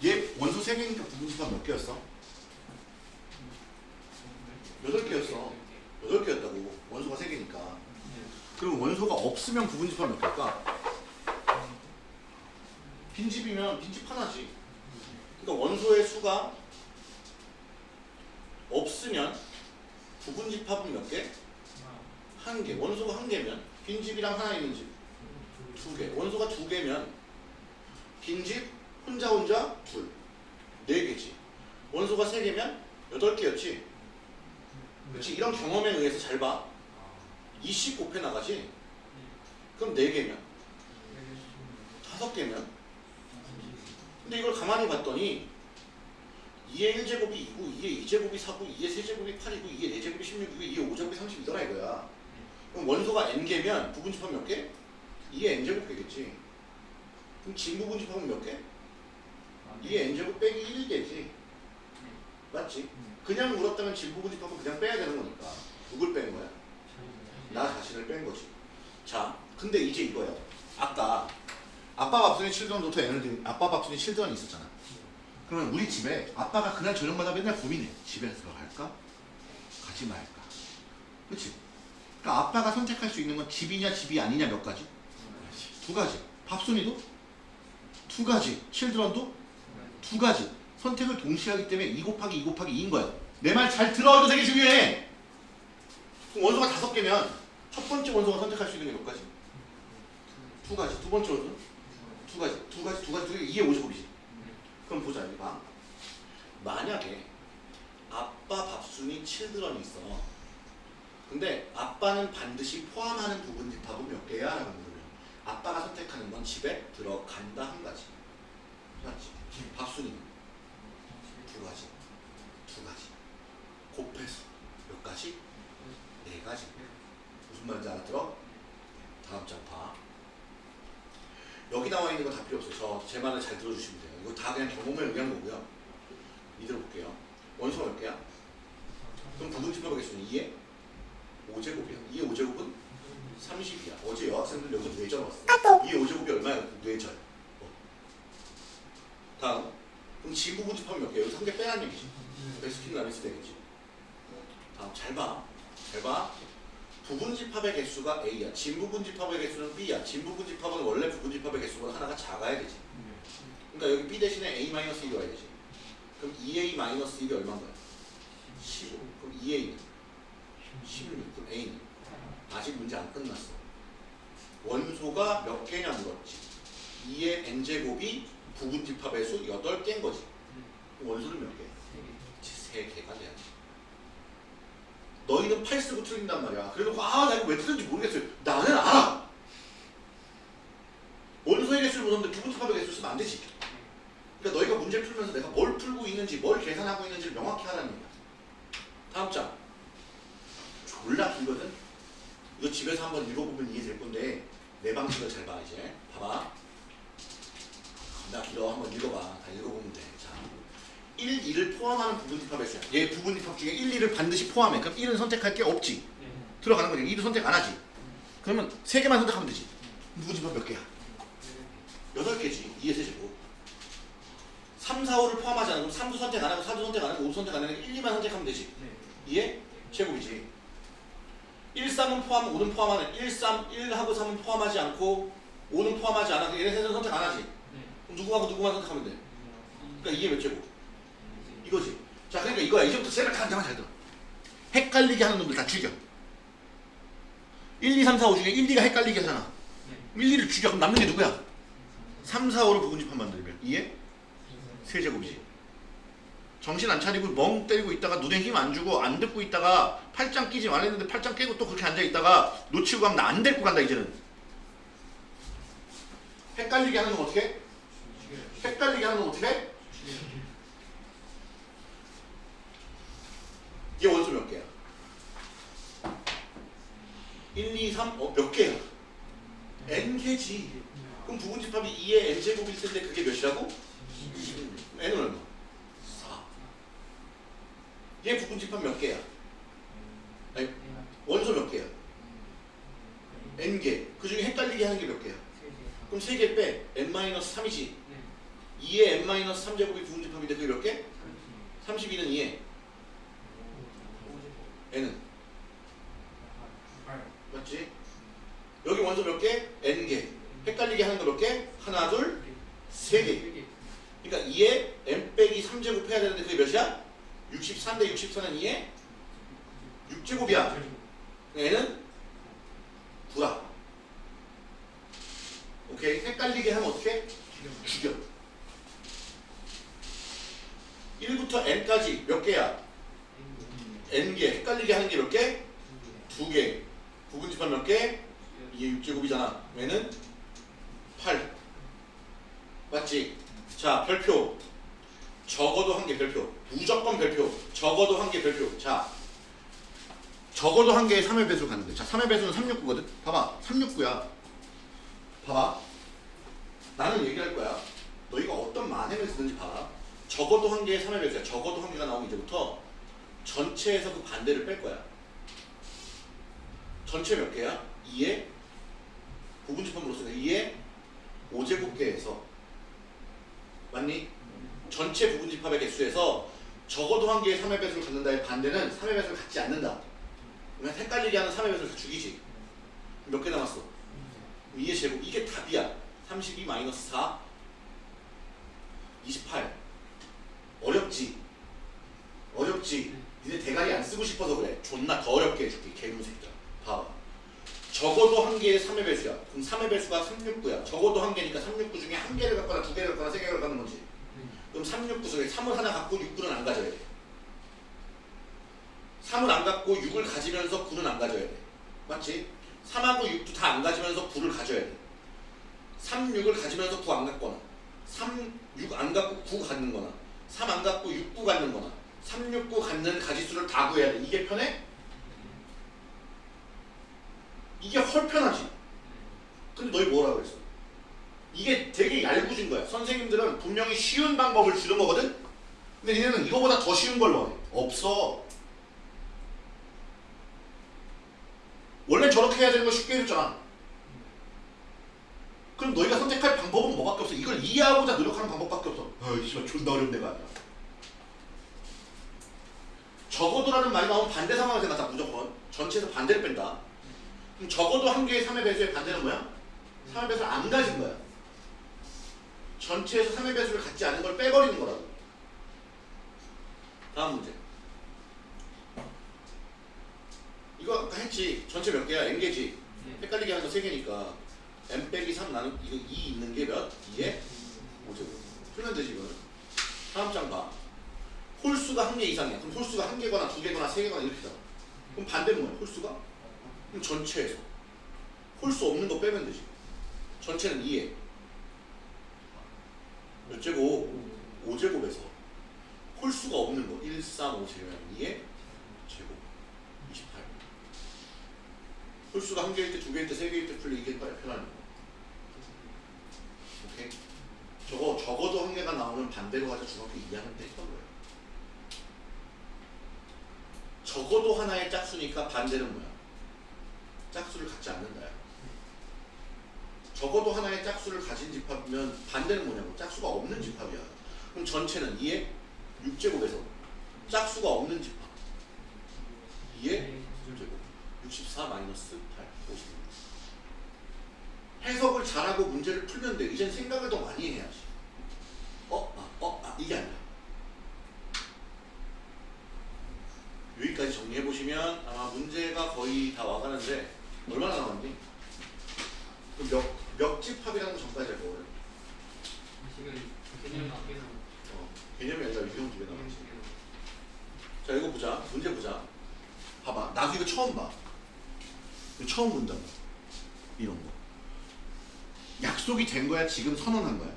얘 원소 3개니까 부분집합 몇 개였어? 8개였어. 8개였다고. 원소가 3개니까. 그럼 원소가 없으면 부분집합 몇 개일까? 빈집이면 빈집 하나지. 그러니까 원소의 수가 없으면 부분집합은 몇 개? 한 개. 원소가 한 개면 빈집이랑 하나 있는 집 두 개. 원소가 두 개면 빈집 혼자 혼자 둘. 네 개지. 원소가 세 개면 여덟 개였지. 그렇지. 이런 경험에 의해서 잘 봐. 20 곱해 나가지. 그럼 네 개면 다섯 개면 근데 이걸 가만히 봤더니 2의 1제곱이 2고 2의 2제곱이 4고 2의 3제곱이 8이고 2의 4제곱이 16이고 2의 5제곱이 32더라 이거야. 그럼 원소가 n개면 부분집합 몇 개? 2의 n제곱 개겠지. 그럼 진부분집합은 몇 개? 2의 n제곱 빼기 1개지. 맞지? 그냥 물었다면 진부분집합은 그냥 빼야 되는 거니까. 누굴 빼는 거야? 나 자신을 뺀 거지. 자, 근데 이제 이거야. 아까 아빠 밥순이 칠드런부터 n을 든 아빠 밥순이 칠드런이 있었잖아. 그러면 우리 집에 아빠가 그날 저녁마다 맨날 고민해. 집에 들어갈까? 가지 말까? 그렇지? 그러니까 아빠가 선택할 수 있는 건 집이냐 집이 아니냐 몇 가지? 두 가지. 밥순이도 두 가지. 칠드런도 두 가지. 선택을 동시에 하기 때문에 2 곱하기 2 곱하기 2인 거야. 내 말 잘 들어. 이거 되게 중요해. 그럼 원소가 다섯 개면 첫 번째 원소가 선택할 수 있는 게 몇 가지? 두 가지. 두 번째 원소? 두 가지. 두 가지. 두 가지. 두 가지. 2의 50곱이지. 그럼 보자. 여기 봐. 만약에 아빠 밥순이 칠드런이 있어. 근데 아빠는 반드시 포함하는 부분 집합은 몇 개야? 라고 물으면 아빠가 선택하는 건 집에 들어간다 한 가지. 맞지? 밥순이는 두 가지. 두 가지. 곱해서 몇 가지? 네 가지. 무슨 말인지 알아들어? 다음 장 봐. 여기 나와 있는 거 다 필요 없어요. 저 제 말을 잘 들어주시면 돼요. 이거 다 그냥 경험을 의한 거고요. 이대로 볼게요. 원소가 몇 개야? 그럼 부분집합의 개수는 2의 5제곱이야. 2의 5제곱은 30이야. 어제 여학생들 여기서 뇌절 왔어. 2의 5제곱이 얼마야? 뇌절. 어. 다음. 그럼 지부분집합은 몇 개야? 여기서 한 개 빼라는 얘기지. 베스킨 라빈스 되겠지. 다음 잘 봐. 잘 봐. 부분집합의 개수가 A야. 진부분집합의 개수는 B야. 진부분집합은 원래 부분집합의 개수보다 하나가 작아야 되지. 그러니까 여기 B 대신에 A-1이 와야 되지. 그럼 2A-1이 얼마인 거야? 15. 그럼 2A는 16. 그럼 A는 아직 문제 안 끝났어. 원소가 몇 개냐 물었지. 2의 n제곱이 부분 집합의 수 8개인 거지. 그럼 원소는 몇 개? 3개가 돼야지. 너희는 8 쓰고 틀린단 말이야. 그래도 아, 나 이거 왜 틀린지 모르겠어요. 나는 알아. 원소의 개수를 보는데 부분 집합의 개수를 쓰면 안 되지. 그러니까 너희가 문제 풀면서 내가 뭘 풀고 있는지, 뭘 계산하고 있는지를 명확히 하라는 얘기야. 다음 장. 졸라 길거든. 이거 집에서 한번 읽어보면 이해될 건데 내 방식을 잘 봐 이제. 봐봐. 나 길어 한번 읽어봐. 다 읽어보면 돼. 자. 1, 2를 포함하는 부분 집합의 수야. 얘 부분 집합 중에 1, 2를 반드시 포함해. 그럼 1은 선택할 게 없지. 들어가는 거지. 2도 선택 안 하지. 그러면 3개만 선택하면 되지. 부분 집합 몇 개야? 8개지. 2의 세제곱. 3, 4, 5를 포함하지 않으면 3도 선택 안 하고 4도 선택 안 하고 5도 선택 안 하고 1, 2만 선택하면 되지. 2의 제곱이지. 1, 3은 포함, 5는 포함하는 1, 3, 1하고 3은 포함하지 않고 5는 포함하지 않아. 얘네 셋은 선택 안 하지. 누구하고 누구만 선택하면 돼. 그러니까 이게 몇 제곱? 이거지. 자, 그러니까 이거야. 이제부터 다 한장만 잘 들어. 헷갈리게 하는 놈들 다 죽여. 1, 2, 3, 4, 5 중에 1, 2가 헷갈리게 하잖아. 1, 2를 죽여. 그럼 남는 게 누구야? 3, 4, 5를 부분집합 만들면 2의 세제곱이지. 정신 안 차리고 멍 때리고 있다가 눈에 힘 안 주고 안 듣고 있다가 팔짱 끼지 말랬는데 팔짱 깨고 또 그렇게 앉아 있다가 놓치고 가면 나 안 데리고 간다 이제는. 헷갈리게 하는 건 어떻게? 해? 헷갈리게 하는 건 어떻게? 해? 얘 원소 몇 개야? 1, 2, 3, 어, 몇 개야? n개지. 그럼 부분집합이 2의 n제곱일 텐데 그게 몇이라고? n은 얼마? 4. 얘 부분집합 몇 개야? 아니, 원소 몇 개야? n개. 그 중에 헷갈리게 하는 게 몇 개야? 그럼 3개 빼. n-3이지. 2에 n-3제곱이 부분집합인데 그게 몇 개? 32는 2에 n은 맞지? 여기 원소 몇 개? n개. 헷갈리게 하는 거 몇 개? 하나, 둘, 세 개. 그러니까 2에 n 빼기 3제곱 해야 되는데 그게 몇이야? 63대 64는 2에 6제곱이야. 얘는 9라. 오케이. 헷갈리게 하면 어떻게? 죽여. 1부터 n까지 몇 개야? n개. 헷갈리게 하는 게 몇 개? 두 개. 부분집합 몇 개? 이게 6제곱이잖아. 얘는 8. 맞지? 자, 별표. 적어도 한 개 별표. 무조건 별표. 적어도 한 개 별표. 자, 적어도 한 개의 3의 배수 가는 거야. 자, 3의 배수는 369거든? 봐봐. 369야. 봐봐. 나는 얘기할 거야. 너희가 어떤 만행을 쓰든지 봐라. 적어도 한 개의 3의 배수야. 적어도 한 개가 나오면 이제부터 전체에서 그 반대를 뺄 거야. 전체 몇 개야? 2에 부분집합으로서 2에 5제곱 개에서 맞니? 전체 부분집합의 개수에서 적어도 한 개의 3의 배수를 갖는다의 반대는 3의 배수를 갖지 않는다. 그러면 헷갈리게 하는 3의 배수를 다 죽이지. 몇 개 남았어? 2의 제곱. 이게 답이야. 32 마이너스 4 28 어렵지? 어렵지? 니네 대가리 안 쓰고 싶어서 그래. 존나 더 어렵게 해줄게. 개놈 새끼야. 봐봐. 적어도 한 개의 3의 배수야. 그럼 3의 배수가 369야. 적어도 한 개니까 369 중에 한 개를 갖거나 두 개를 갖거나 세 개를 갖는 거지. 그럼 369 속에 3을 하나 갖고 6구는 안 가져야 돼. 3을 안 갖고 6을 가지면서 9는 안 가져야 돼. 맞지? 3하고 6도 다 안 가지면서 9를 가져야 돼. 3, 6을 가지면서 9 안 갖거나 3, 6 안 갖고 9 갖는 거나 3 안 갖고 6, 9 갖는 거나 3, 6, 9 갖는 가지수를 다 구해야 돼. 이게 편해? 이게 헐 편하지. 근데 너희 뭐라 그랬어? 이게 되게 얄궂은 거야. 선생님들은 분명히 쉬운 방법을 주는 거거든? 근데 얘네는 이거보다 더 쉬운 걸 원해. 없어. 원래 저렇게 해야 되는 거 쉽게 해줬잖아. 그럼 너희가 선택할 방법은 뭐밖에 없어. 이걸 이해하고자 노력하는 방법밖에 없어. 어이 씨발 존나 어려운 데가 아니야. 적어도라는 말이 나오면 반대 상황을 생각하자 무조건. 전체에서 반대를 뺀다. 그럼 적어도 한 개의 3의 배수의 반대는 뭐야? 3의 배수를 안 가진 거야. 전체에서 3의 배수를 갖지 않은 걸 빼버리는 거라고. 다음 문제. 이거 아까 했지. 전체 몇 개야? n개지. 헷갈리게 하는 거 3개니까 n 빼기 3 나는 이거 2 있는 게 몇? 2에 5제곱. 풀면 되지 이거는. 다음 장 봐. 홀수가 한 개 이상이야. 그럼 홀수가 한 개거나 두 개거나 세 개거나 이렇게 다 그럼 반대는 뭐야? 홀수가? 그럼 전체에서. 홀수 없는 거 빼면 되지. 전체는 2에 몇 제곱? 5제곱에서 홀수가 없는 거 1, 3, 5 제곱이면 2에 제곱 28 홀수가 한 개일 때, 두 개일 때, 세 개일 때 풀리 이게 거 오케이? 저거 적어도 한 개가 나오면 반대로 가자 중학교 2학년 때 했던 거예요. 적어도 하나의 짝수니까 반대는 뭐야? 짝수를 갖지 않는다야. 적어도 하나의 짝수를 가진 집합이면 반대는 뭐냐고? 짝수가 없는 집합이야. 그럼 전체는 2에 6제곱에서 짝수가 없는 집합. 2에 6제곱. 64 마이너스 8 50 해석을 잘하고 문제를 풀면 돼. 이젠 생각을 더 많이 해야지. 어? 아, 어? 아 이게 아니야. 여기까지 정리해보시면 아마 문제가 거의 다 와가는데 얼마나 남았니? 몇, 몇 집합이라는 거 전까지 할 거거든 지금 개념 밖에서 어, 개념이 아니라 유형 두개 남았지. 자 이거 보자. 문제 보자. 봐봐. 나도 이거 처음 봐. 이거 처음 본다 이런 거 약속이 된 거야? 지금 선언한 거야?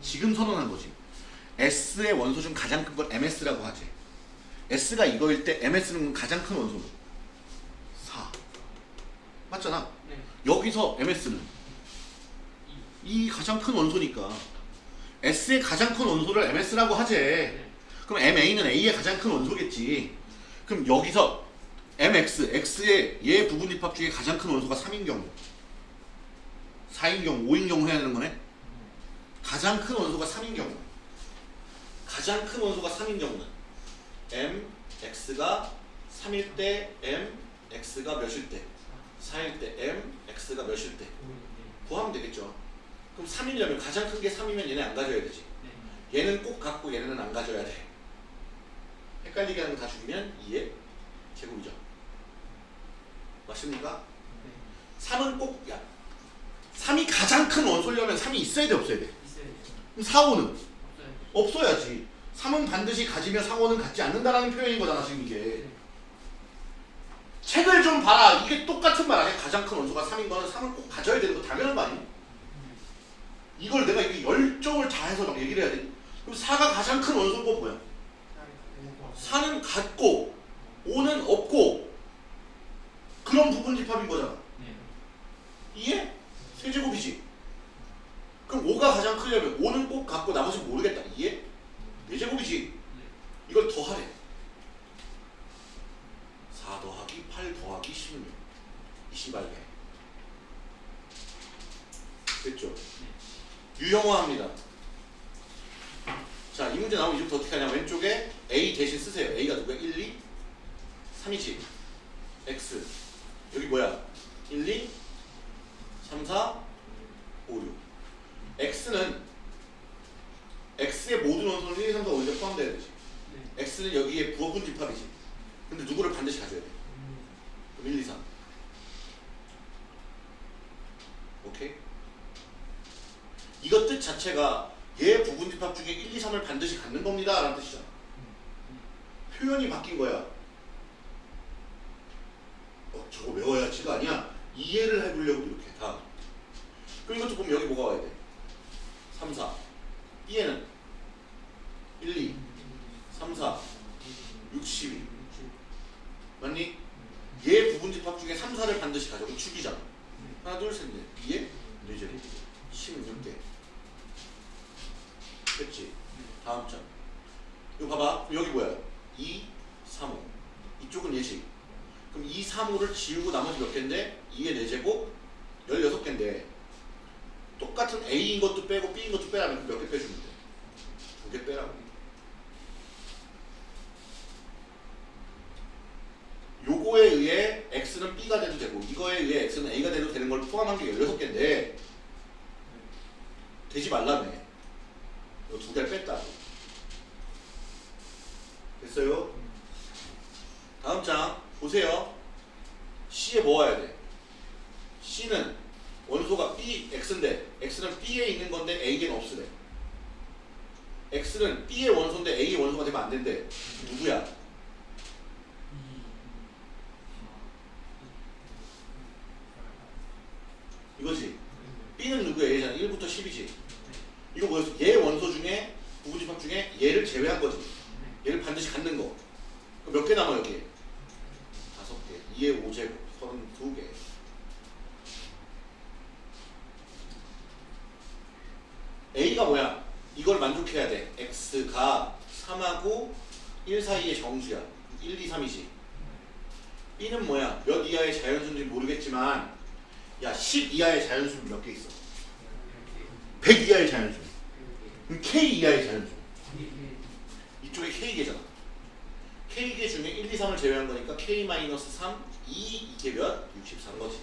지금 선언한 거지. S의 원소 중 가장 큰 걸 MS라고 하지. S가 이거일 때 MS는 가장 큰 원소 4 맞잖아. 네. 여기서 MS는 이 가장 큰 원소니까. S의 가장 큰 원소를 MS라고 하지. 네. 그럼 MA는 A의 가장 큰 원소겠지. 그럼 여기서 MX, X의 얘 부분 집합 중에 가장 큰 원소가 3인 경우, 4인 경우, 5인 경우 해야 되는 거네. 가장 큰 원소가 3인 경우. 가장 큰 원소가 3인 경우는 M, X가 3일 때 M, X가 몇일 때? 4일 때 M, X가 몇일 때? 구하면 되겠죠. 그럼 3이려면 가장 큰 게 3이면 얘네 안 가져야 되지. 얘는 꼭 갖고 얘네는 안 가져야 돼. 헷갈리게 하는 거 다 죽이면 2의 제곱이죠. 맞습니까? 3은 꼭, 야, 3이 가장 큰 원소려면 3이 있어야 돼, 없어야 돼? 그럼 4, 5는? 없어야지. 3은 반드시 가지면 4, 5는 갖지 않는다라는 표현인 거잖아, 지금 이게. 책을 좀 봐라. 이게 똑같은 말 아니야? 가장 큰 원소가 3인 거는 3을 꼭 가져야 되는 거 당연한 거 아니야? 이걸 내가 이게 열정을 다해서 막 얘기를 해야 돼. 그럼 4가 가장 큰 원소가 뭐야? 4는 갖고 5는 없고 그런 부분 집합인 거잖아. 이해? 세제곱이지. 그럼 5가 가장 크려면 5는 꼭 갖고 나머지 모르겠다. 이해? 4제곱이지. 이걸 더하래. 4 더하기 8 더하기 16. 28개. 됐죠? 유형화합니다. 자, 이 문제 나오면 이제부터 어떻게 하냐. 왼쪽에 A 대신 쓰세요. A가 누구야? 1, 2, 3이지. X. 여기 뭐야? 1, 2, 3, 4, 5, 6. X는 X의 모든 원소는 1, 2, 3, 4, 5, 6에 포함되어야 되지. X는 여기에 부호분 집합이지. 근데 누구를 반드시 가져야 돼? 그럼 1, 2, 3. 오케이? 이것 뜻 자체가 얘 부분 집합 중에 1, 2, 3을 반드시 갖는 겁니다. 라는 뜻이잖아. 표현이 바뀐 거야. 어, 저거 외워야지가 아니야. 이해를 해보려고 이렇게 다. 그럼 이것도 보면 여기 뭐가 와야 돼? 3, 4. B에는 1, 2, 3, 4, 6, 12. 맞니? 얘 부분 집합 중에 3, 4를 반드시 가져고 축이잖아. 하나, 둘, 셋, 넷. B에 4제 16개. 됐지? 다음 장. 이거 봐봐. 여기 뭐야? 2, 3, 5. 이쪽은 예식. 그럼 2, 3, 5를 지우고 나머지 몇 개인데? 2의 4제곱 16개인데 똑같은 A인 것도 빼고 B인 것도 빼라면 몇 개 빼주면 돼? 두 개 빼라고. 요거에 의해 X는 B가 돼도 되고 이거에 의해 X는 A가 돼도 되는 걸 포함한 게 16개인데 되지 말라며. 두 개를 뺐다. 됐어요? 다음 장 보세요. C에 뭐 와야 돼? C는 원소가 B, X인데 X는 B에 있는 건데 A에는 없으래. X는 B의 원소인데 A의 원소가 되면 안 된대. 누구야? 이거지. B는 누구야? 얘잖아. 1부터 10이지. 이거 뭐였어? 얘 원소 중에 부분집합 중에 얘를 제외한 거지. 얘를 반드시 갖는 거. 몇 개 남아 여기? 다섯 개. 2의 5제곱. 32개. A가 뭐야? 이걸 만족해야 돼. X가 3하고 1 사이의 정수야. 1, 2, 3이지. B는 뭐야? 몇 이하의 자연수인지 모르겠지만 야, 10 이하의 자연수는 몇 개 있어? 100 이하의 자연수. 그럼 K 이하의 자연수. 이쪽에 K개잖아. K개 중에 1, 2, 3을 제외한 거니까 K-3, 2, 이게 몇? 64인 거지.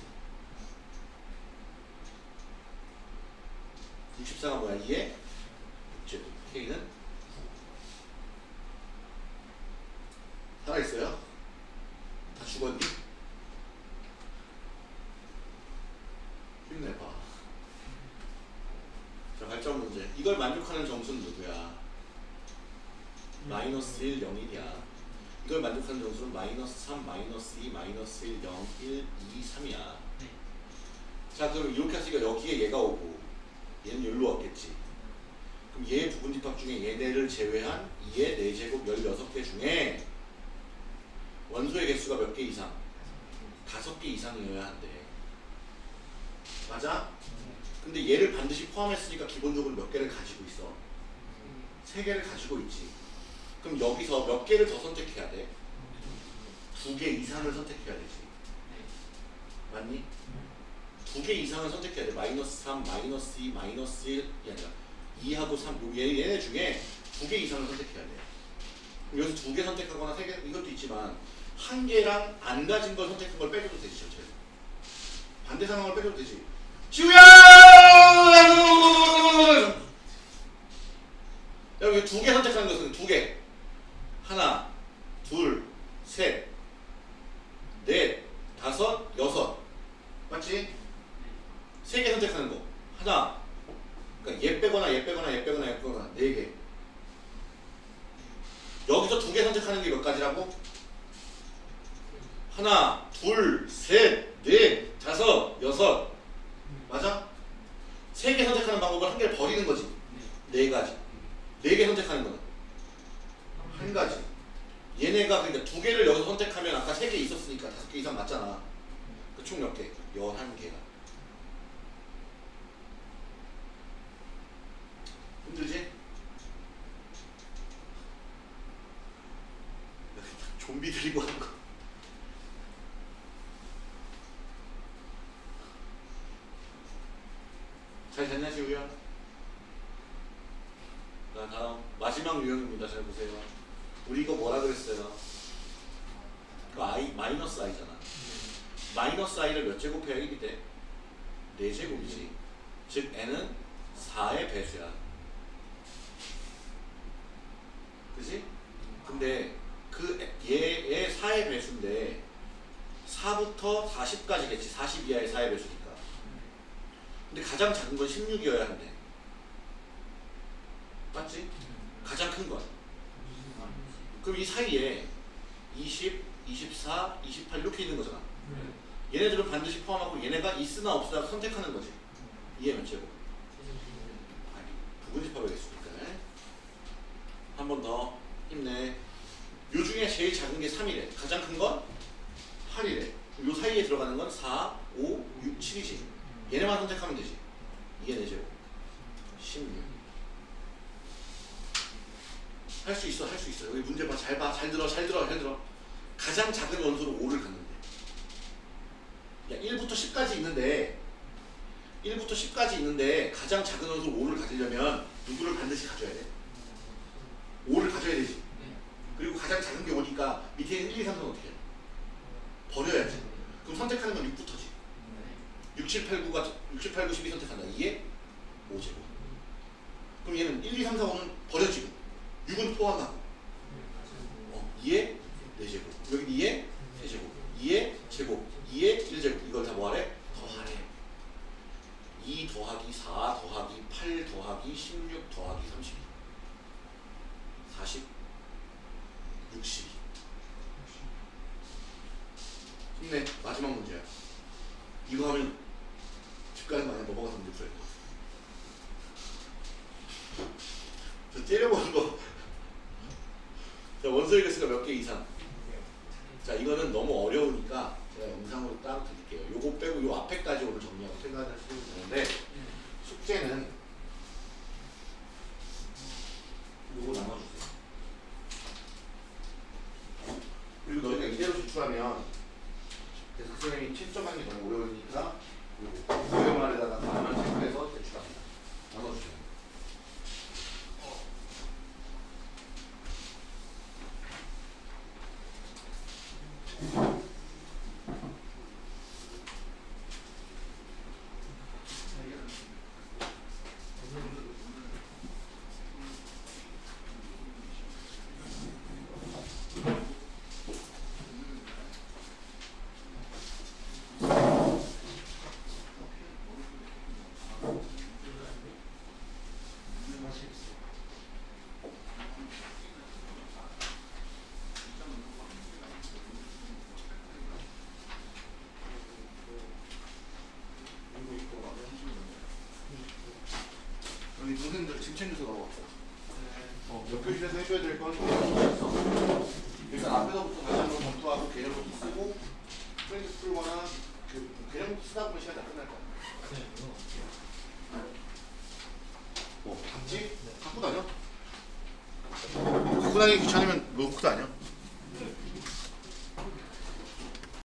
64가 뭐야? 2에 6제곱. K는 살아있어요? 다 죽었니? 힘내봐. 자, 발전 문제. 이걸 만족하는 점수는 누구야? 마이너스 1, 0, 1이야. 이걸 만족하는 점수는 마이너스 3, 마이너스 2, 마이너스 1, 0, 1, 2, 3이야. 자, 그럼 이렇게 했으니까 여기에 얘가 오고 얘는 여기로 왔겠지. 그럼 얘 부분 집합 중에 얘네를 제외한 2의 4제곱 16개 중에 원소의 개수가 몇 개 이상? 5개 이상이어야 한대. 맞아? 근데 얘를 반드시 포함했으니까 기본적으로 몇 개를 가지고 있어? 세 개를 가지고 있지. 그럼 여기서 몇 개를 더 선택해야 돼? 두 개 이상을 선택해야 되지. 맞니? 두 개 이상을 선택해야 돼. 마이너스 3, 마이너스 2, 마이너스 1이 아니라 2하고 3, 요 얘, 얘네 중에 두 개 이상을 선택해야 돼. 여기서 두 개 선택하거나 세 개, 이것도 있지만 한 개랑 안 가진 걸 선택한 걸 빼줘도 되지, 전체. 반대 상황을 빼줘도 되지. 지우야! 여기 두 개 선택하는 것은 두 개. 하나, 둘, 셋, 넷, 다섯, 여섯. 맞지? 세 개 선택하는 거. 하나. 그러니까 얘 빼거나 얘 빼거나 얘 빼거나 얘 빼거나 네 개. 여기서 두 개 선택하는 게 몇 가지라고? 하나, 둘, 셋, 넷, 다섯, 여섯. 맞아? 세 개 선택하는 방법은 한 개를 버리는 거지. 네 가지. 네 개 선택하는 거는 한 가지. 얘네가 그러니까 두 개를 여기서 선택하면 아까 세 개 있었으니까 다섯 개 이상 맞잖아. 그 총 몇 개? 열한 개가. 힘들지? 좀비 들이고 하는 거. 잘 됐나 지우야? 자 다음 마지막 유형입니다. 잘 보세요. 우리 이거 뭐라 그랬어요? 그 i 마이너스 i잖아. 마이너스 i를 몇 제곱해야 1이 돼? 4제곱이지. 즉 n은 4의 배수야. 그지? 근데 그 얘의 4의 배수인데 4부터 40까지겠지. 40 이하의 4의 배수니까. 근데 가장 작은 건 16이어야 한대. 맞지? 가장 큰 건. 그럼 이 사이에 20, 24, 28 이렇게 있는 거잖아. 얘네들은 반드시 포함하고 얘네가 있으나 없으나 선택하는 거지. 이해 몇 제곱? 아니, 부분집합하겠습니까? 한 번 더 힘내. 요 중에 제일 작은 게 3이래. 가장 큰 건 8이래. 요 사이에 들어가는 건 4, 5, 6, 7이지. 얘네만 선택하면 되지. 이게 내 제곱. 16. 할 수 있어, 할 수 있어. 여기 문제 봐, 잘 들어, 잘 들어, 잘 들어. 가장 작은 원소로 5를 갖는데. 야, 1부터 10까지 있는데, 1부터 10까지 있는데 가장 작은 원소 5를 가지려면 누구를 반드시 가져야 돼? 5를 가져야 되지. 그리고 가장 작은 게 5니까 밑에 있는 1, 2, 3, 4는 어떻게 해? 버려야지. 그럼 선택하는 건 6부터지. 6, 7, 8, 9가 6, 7, 8, 9, 12 선택한다. 이게 5제곱. 그럼 얘는 1, 2, 3, 4, 5는 버려지고 6은 포함하고 어, 2에 4제곱. 여기 2에 3제곱. 2에 제곱. 2에 1제곱. 이걸 다 뭐하래? 더하래. 2 더하기 4 더하기 8 더하기 16 더하기 32 40 62 힘내 마지막 문제야. 이거 하면 집 가는 거 아니야 넘어가서 문제 풀어야 돼 저 때려보는 거. 자, 원소의 개수가 몇 개 이상? 자 이거는 너무 어려우니까 제가 영상으로 따로 드릴게요. 요거 빼고 요 앞에까지 오늘 정리하고 생각을 해주면 되는데 숙제는 요거 나눠주세요 그리고 너희가 이대로 제출하면 그래서 그 선생님이 채점하는 게 너무 어려우니까 요거 고용말에다가 만원 체크해서 제출합니다. 나눠주세요 우리 동생들 짐 챙겨서 가고 어, 옆교실에서 해줘야 될 건 있어. 일단 앞에서부터 다시 한번 검토하고 개념부터 쓰고 프렌즈 풀거나 그 개념부터 쓰다 보면 시간 다 끝날 거야. 뭐, 봤지? 갖고